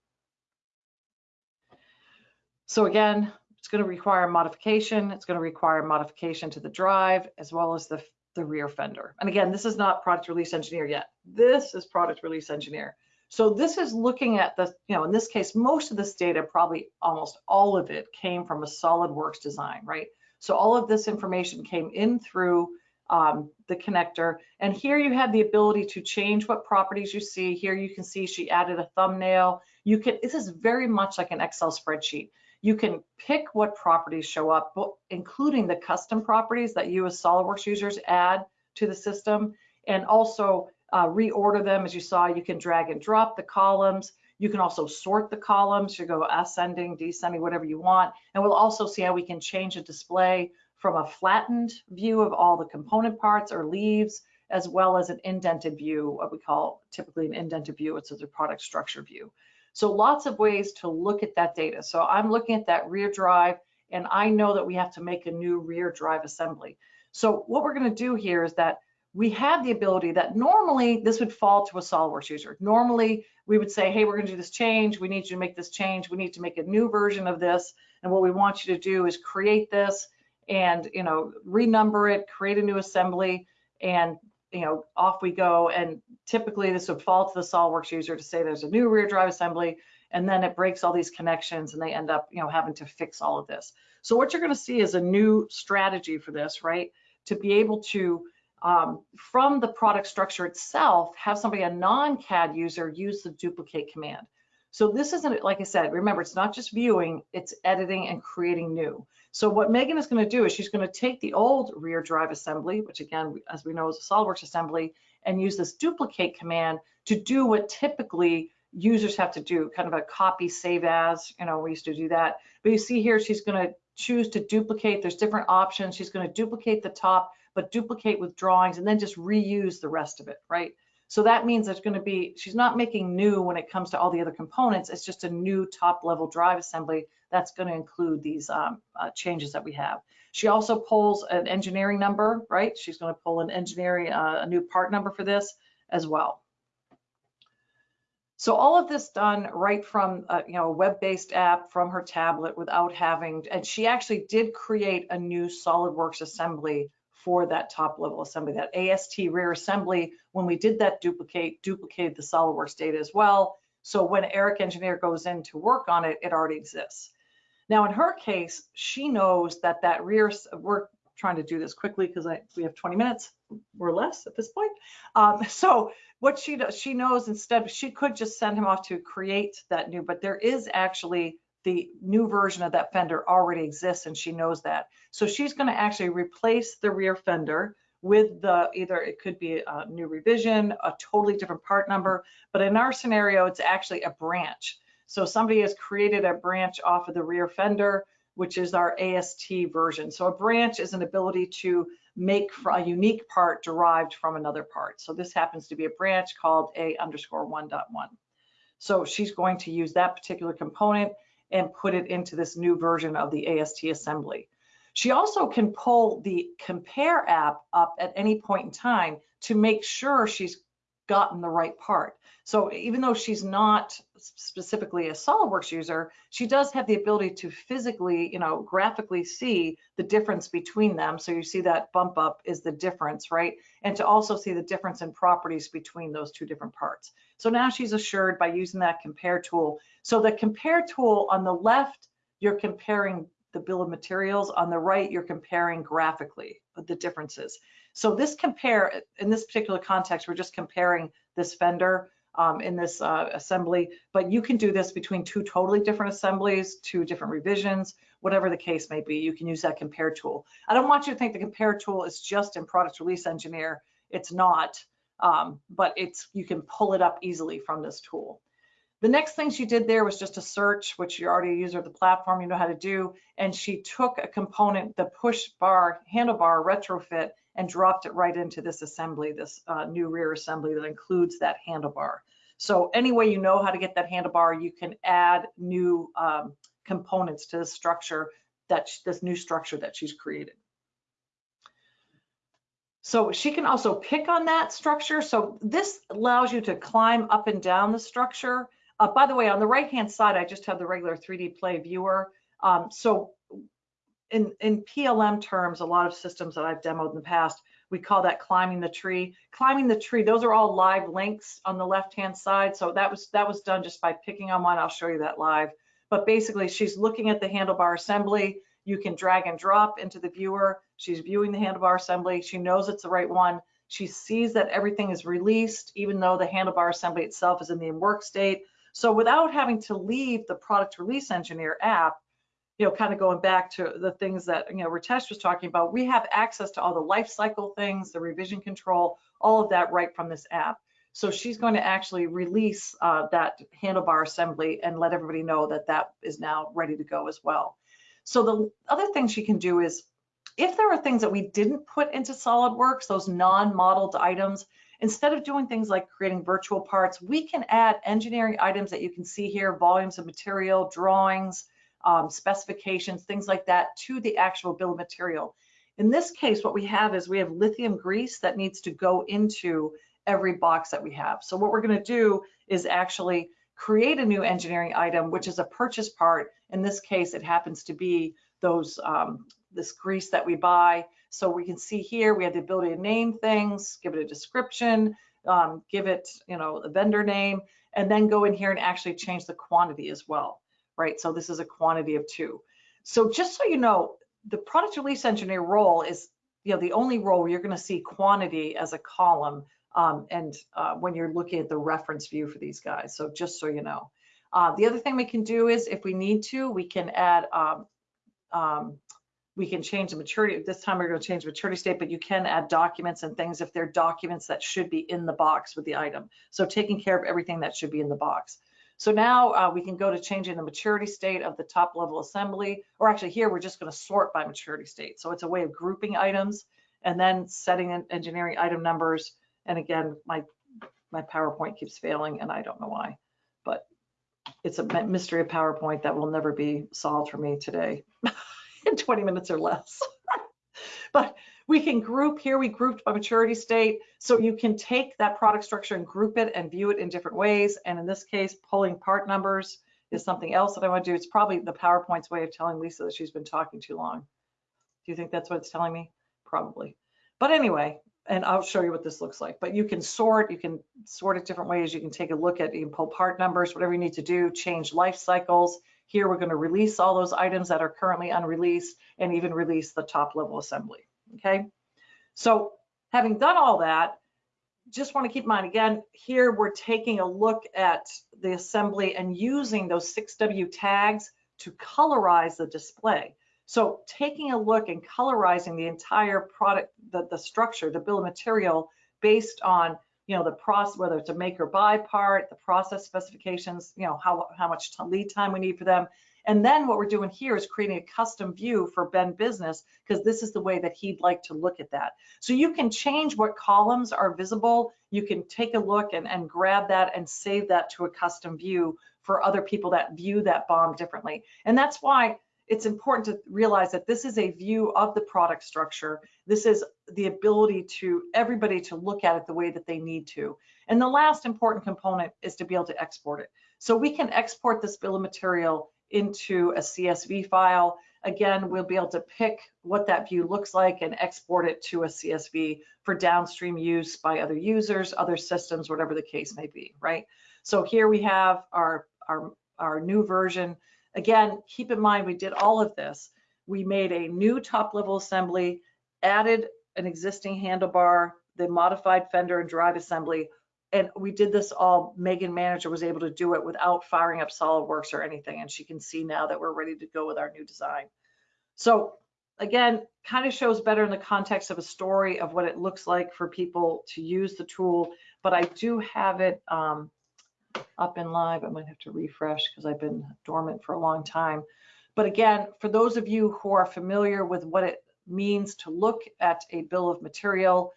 So again, it's going to require modification. It's going to require modification to the drive as well as the, the rear fender. And again, this is not product release engineer yet. This is product release engineer. So this is looking at the, you know, in this case, most of this data, probably almost all of it came from a SolidWorks design, right? So all of this information came in through um, the connector. And here you have the ability to change what properties you see. Here you can see she added a thumbnail. You can, this is very much like an Excel spreadsheet. You can pick what properties show up, including the custom properties that you as SOLIDWORKS users add to the system, and also uh, reorder them. As you saw, you can drag and drop the columns. You can also sort the columns. You go ascending, descending, whatever you want. And we'll also see how we can change a display from a flattened view of all the component parts or leaves, as well as an indented view, what we call typically an indented view. It's a product structure view. So lots of ways to look at that data. So I'm looking at that rear drive and I know that we have to make a new rear drive assembly. So what we're gonna do here is that we have the ability that normally this would fall to a SOLIDWORKS user. Normally we would say, hey, we're gonna do this change. We need you to make this change. We need to make a new version of this. And what we want you to do is create this and you know renumber it, create a new assembly, and you know, off we go. And typically this would fall to the SOLIDWORKS user to say there's a new rear drive assembly, and then it breaks all these connections and they end up, you know, having to fix all of this. So what you're gonna see is a new strategy for this, right? To be able to, um, from the product structure itself, have somebody, a non-CAD user, use the duplicate command. So this isn't, like I said, remember, it's not just viewing, it's editing and creating new. So what Megan is going to do is she's going to take the old rear drive assembly, which again, as we know is a SOLIDWORKS assembly, and use this duplicate command to do what typically users have to do, kind of a copy save as, you know, we used to do that. But you see here, she's going to choose to duplicate. There's different options. She's going to duplicate the top, but duplicate with drawings and then just reuse the rest of it, right? So that means there's going to be, she's not making new when it comes to all the other components. It's just a new top level drive assembly that's going to include these um, uh, changes that we have. She also pulls an engineering number, right? She's going to pull an engineering, uh, a new part number for this as well. So all of this done right from uh, you know a web-based app from her tablet without having, and she actually did create a new SolidWorks assembly for that top level assembly, that AST rear assembly. When we did that duplicate, duplicated the SolidWorks data as well. So when Eric Engineer goes in to work on it, it already exists. Now, in her case, she knows that that rear, we're trying to do this quickly because we have 20 minutes or less at this point. Um, so what she does, she knows instead, she could just send him off to create that new, but there is actually the new version of that fender already exists and she knows that. So she's going to actually replace the rear fender with the either it could be a new revision, a totally different part number, but in our scenario, it's actually a branch. So somebody has created a branch off of the rear fender, which is our AST version. So a branch is an ability to make a unique part derived from another part. So this happens to be a branch called A underscore 1.1. So she's going to use that particular component and put it into this new version of the AST assembly. She also can pull the compare app up at any point in time to make sure she's gotten the right part. So even though she's not specifically a SOLIDWORKS user, she does have the ability to physically, you know, graphically see the difference between them. So you see that bump up is the difference, right? And to also see the difference in properties between those two different parts. So now she's assured by using that compare tool. So the compare tool on the left, you're comparing the bill of materials. On the right, you're comparing graphically the differences. So this compare, in this particular context, we're just comparing this fender um, in this uh, assembly, but you can do this between two totally different assemblies, two different revisions, whatever the case may be, you can use that compare tool. I don't want you to think the compare tool is just in product release engineer. It's not, um, but it's you can pull it up easily from this tool. The next thing she did there was just a search, which you're already a user of the platform, you know how to do. And she took a component, the push bar, handlebar retrofit, and dropped it right into this assembly, this uh, new rear assembly that includes that handlebar. So any way you know how to get that handlebar, you can add new um, components to the structure that, this new structure that she's created. So she can also pick on that structure. So this allows you to climb up and down the structure. Uh, by the way, on the right-hand side, I just have the regular 3D Play viewer. Um, so in, in PLM terms, a lot of systems that I've demoed in the past, we call that climbing the tree. Climbing the tree, those are all live links on the left-hand side. So that was that was done just by picking on one. I'll show you that live. But basically, she's looking at the handlebar assembly. You can drag and drop into the viewer. She's viewing the handlebar assembly. She knows it's the right one. She sees that everything is released, even though the handlebar assembly itself is in the work state. So without having to leave the product release engineer app, you know, kind of going back to the things that, you know, Ritesh was talking about, we have access to all the life cycle things, the revision control, all of that right from this app. So she's going to actually release uh, that handlebar assembly and let everybody know that that is now ready to go as well. So the other thing she can do is, if there are things that we didn't put into SolidWorks, those non-modeled items, instead of doing things like creating virtual parts, we can add engineering items that you can see here, volumes of material, drawings, um, specifications, things like that to the actual bill of material. In this case, what we have is we have lithium grease that needs to go into every box that we have. So what we're gonna do is actually create a new engineering item, which is a purchase part. In this case, it happens to be those um, this grease that we buy. So we can see here, we have the ability to name things, give it a description, um, give it, you know, a vendor name, and then go in here and actually change the quantity as well, right? So this is a quantity of two. So just so you know, the product release engineer role is, you know, the only role where you're gonna see quantity as a column um, and uh, when you're looking at the reference view for these guys. So just so you know. Uh, the other thing we can do is if we need to, we can add, um, um, we can change the maturity. This time we're going to change the maturity state, but you can add documents and things if they're documents that should be in the box with the item. So taking care of everything that should be in the box. So now uh, we can go to changing the maturity state of the top level assembly, or actually here we're just going to sort by maturity state. So it's a way of grouping items and then setting in engineering item numbers. And again, my my PowerPoint keeps failing and I don't know why, but it's a mystery of PowerPoint that will never be solved for me today in 20 minutes or less. but we can group here, we grouped by maturity state. So you can take that product structure and group it and view it in different ways. And in this case, pulling part numbers is something else that I want to do. It's probably the PowerPoint's way of telling Lisa that she's been talking too long. Do you think that's what it's telling me? Probably. But anyway, and I'll show you what this looks like. But you can sort, you can sort it different ways. You can take a look at, you can pull part numbers, whatever you need to do, change life cycles. Here, we're gonna release all those items that are currently unreleased and even release the top level assembly, okay? So having done all that, just wanna keep in mind, again, here we're taking a look at the assembly and using those 6W tags to colorize the display. So taking a look and colorizing the entire product, the, the structure, the bill of material based on, you know, the process, whether it's a make or buy part, the process specifications, you know, how, how much lead time we need for them. And then what we're doing here is creating a custom view for Ben Business because this is the way that he'd like to look at that. So you can change what columns are visible. You can take a look and, and grab that and save that to a custom view for other people that view that BOM differently. And that's why it's important to realize that this is a view of the product structure. This is the ability to everybody to look at it the way that they need to. And the last important component is to be able to export it. So we can export this bill of material into a CSV file. Again, we'll be able to pick what that view looks like and export it to a CSV for downstream use by other users, other systems, whatever the case may be, right? So here we have our, our, our new version Again, keep in mind, we did all of this. We made a new top level assembly, added an existing handlebar, the modified fender and drive assembly, and we did this all, Megan Manager was able to do it without firing up SolidWorks or anything, and she can see now that we're ready to go with our new design. So again, kind of shows better in the context of a story of what it looks like for people to use the tool, but I do have it um, up in live. I might have to refresh because I've been dormant for a long time. But again, for those of you who are familiar with what it means to look at a bill of material,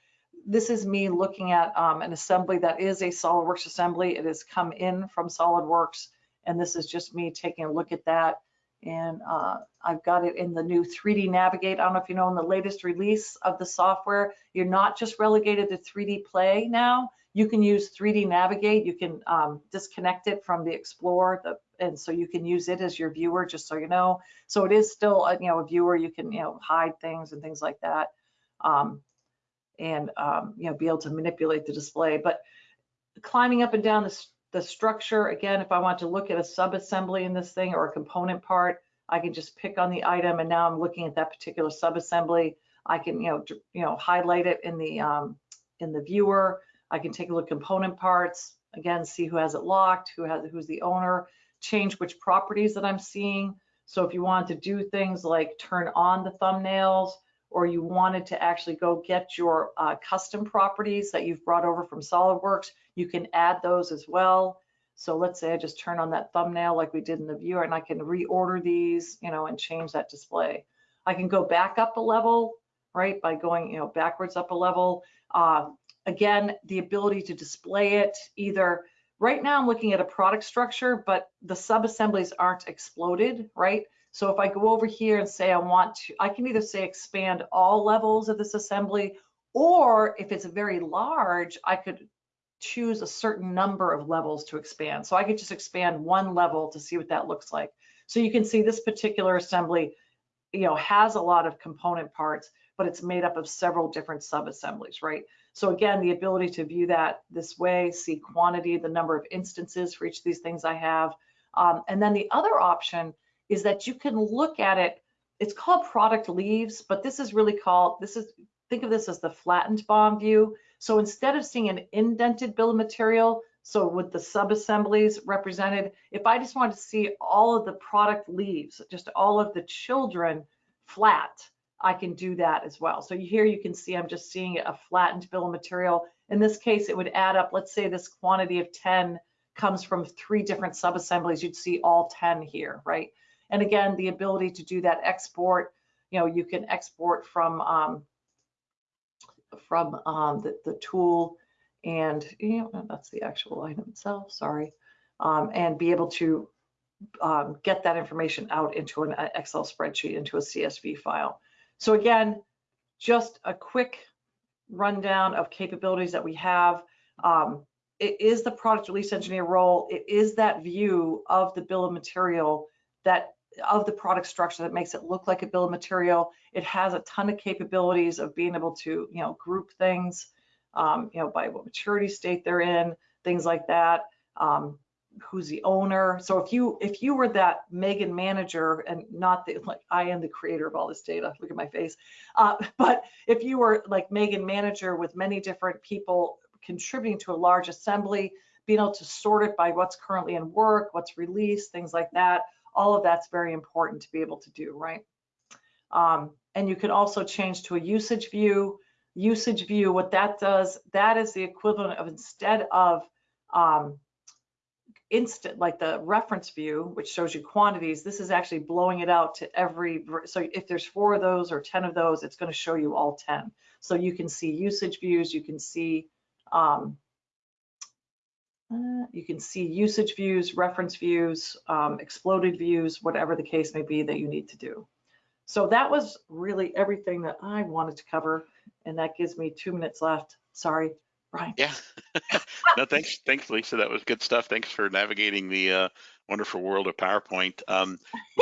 this is me looking at um, an assembly that is a SolidWorks assembly. It has come in from SolidWorks, and this is just me taking a look at that. And uh, I've got it in the new 3D Navigate. I don't know if you know in the latest release of the software, you're not just relegated to 3D Play now. You can use 3D Navigate. You can um, disconnect it from the Explorer, the, and so you can use it as your viewer, just so you know. So it is still, a, you know, a viewer. You can, you know, hide things and things like that, um, and um, you know, be able to manipulate the display. But climbing up and down the, the structure, again, if I want to look at a sub-assembly in this thing or a component part, I can just pick on the item, and now I'm looking at that particular sub-assembly. I can, you know, you know, highlight it in the um, in the viewer. I can take a look at component parts, again, see who has it locked, who has who's the owner, change which properties that I'm seeing. So if you want to do things like turn on the thumbnails, or you wanted to actually go get your uh, custom properties that you've brought over from SolidWorks, you can add those as well. So let's say I just turn on that thumbnail like we did in the viewer and I can reorder these, you know, and change that display. I can go back up a level, right, by going, you know, backwards up a level. Uh, Again, the ability to display it either, right now I'm looking at a product structure, but the sub-assemblies aren't exploded, right? So if I go over here and say I want to, I can either say expand all levels of this assembly, or if it's very large, I could choose a certain number of levels to expand. So I could just expand one level to see what that looks like. So you can see this particular assembly, you know, has a lot of component parts, but it's made up of several different sub-assemblies, right? So again, the ability to view that this way, see quantity, the number of instances for each of these things I have. Um, and then the other option is that you can look at it, it's called product leaves, but this is really called, this is, think of this as the flattened BOM view. So instead of seeing an indented bill of material, so with the sub-assemblies represented, if I just wanted to see all of the product leaves, just all of the children flat, I can do that as well. So here you can see I'm just seeing a flattened bill of material. In this case, it would add up, let's say this quantity of 10 comes from three different sub-assemblies, you'd see all 10 here, right? And again, the ability to do that export, you know, you can export from um, from um, the, the tool and, you know, that's the actual item itself, sorry, um, and be able to um, get that information out into an uh, Excel spreadsheet, into a CSV file. So again, just a quick rundown of capabilities that we have. Um, it is the product release engineer role. It is that view of the bill of material that of the product structure that makes it look like a bill of material. It has a ton of capabilities of being able to, you know, group things, um, you know, by what maturity state they're in, things like that. Um, who's the owner. So if you if you were that Megan manager and not the like I am the creator of all this data, look at my face. Uh, but if you were like Megan manager with many different people contributing to a large assembly, being able to sort it by what's currently in work, what's released, things like that, all of that's very important to be able to do, right? Um, and you can also change to a usage view. Usage view, what that does, that is the equivalent of instead of um, instant, like the reference view, which shows you quantities, this is actually blowing it out to every, so if there's four of those or 10 of those, it's gonna show you all 10. So you can see usage views, you can see, um, you can see usage views, reference views, um, exploded views, whatever the case may be that you need to do. So that was really everything that I wanted to cover, and that gives me two minutes left. Sorry. Brian. Yeah. no, thanks, thanks, Lisa. That was good stuff. Thanks for navigating the uh, wonderful world of PowerPoint. Um,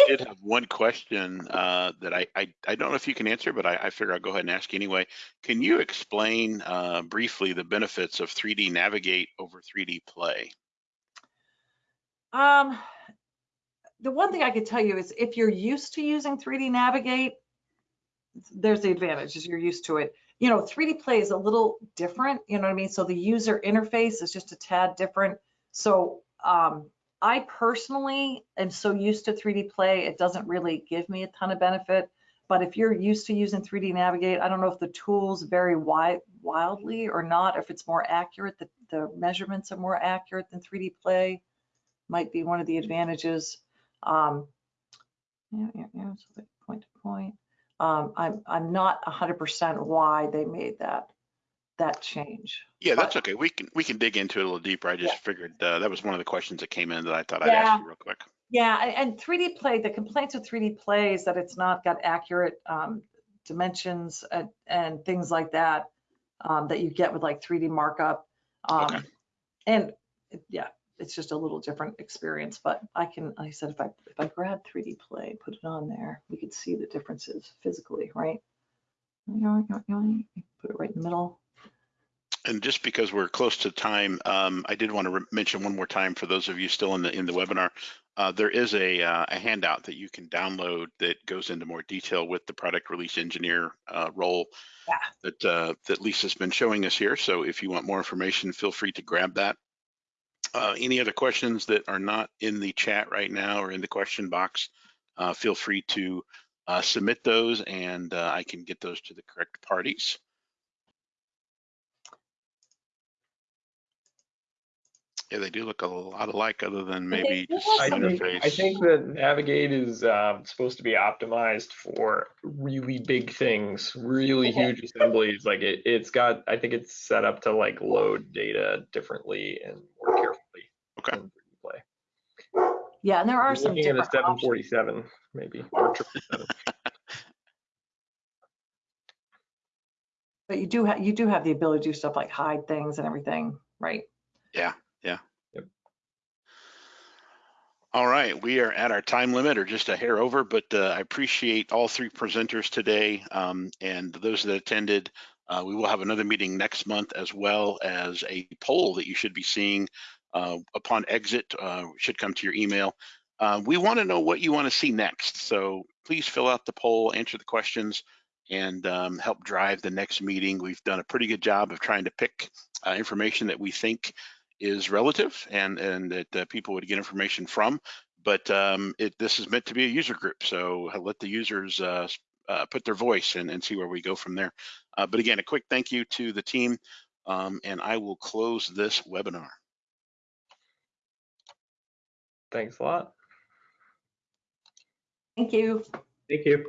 did have one question uh, that I, I, I don't know if you can answer, but I, I figure I'll go ahead and ask anyway. Can you explain uh, briefly the benefits of 3D Navigate over 3D Play? Um, the one thing I could tell you is if you're used to using 3D Navigate, there's the advantage is you're used to it you know, 3D Play is a little different, you know what I mean? So the user interface is just a tad different. So um, I personally am so used to 3D Play, it doesn't really give me a ton of benefit. But if you're used to using 3D Navigate, I don't know if the tools vary wildly or not, if it's more accurate, the, the measurements are more accurate than 3D Play, might be one of the advantages. Um, yeah, yeah, yeah, so like point to point um, I'm I'm not 100% why they made that that change. Yeah, But- that's okay. We can we can dig into it a little deeper. I just Yeah. figured uh, that was one of the questions that came in that I thought I'd ask you real quick. Yeah, and 3D Play, the complaints with 3D Play is that it's not got accurate um, dimensions and, and things like that um, that you get with like 3D markup. Um, Okay. And yeah, it's just a little different experience, but I can, like I said, if I, if I grab 3D Play, put it on there, we could see the differences physically, right? Put it right in the middle. And just because we're close to time, um, I did want to mention one more time for those of you still in the in the webinar, uh, there is a, uh, a handout that you can download that goes into more detail with the product release engineer uh, role Yeah. that uh, that Lisa's been showing us here. So if you want more information, feel free to grab that. Uh, any other questions that are not in the chat right now or in the question box, uh, feel free to uh, submit those and uh, I can get those to the correct parties. Yeah, they do look a lot alike other than maybe just I think, interface. I think that Navigate is uh, supposed to be optimized for really big things, really Okay. huge assemblies. Like it, it's got, I think it's set up to like load data differently and more carefully. Okay. than 3D Play. Yeah, and there are You're some looking at a different options. 747 maybe, or 777. But you do have, you do have the ability to do stuff like hide things and everything, right? All right, we are at our time limit or just a hair over, but uh, I appreciate all three presenters today um, and those that attended. Uh, we will have another meeting next month as well as a poll that you should be seeing uh, upon exit, uh, should come to your email. Uh, we want to know what you want to see next. So please fill out the poll, answer the questions, and um, help drive the next meeting. We've done a pretty good job of trying to pick uh, information that we think is relative and and that uh, people would get information from. But um, it, this is meant to be a user group, so uh, let the users uh, uh, put their voice and, and see where we go from there. Uh, but again, a quick thank you to the team, um, and I will close this webinar. Thanks a lot. Thank you. Thank you.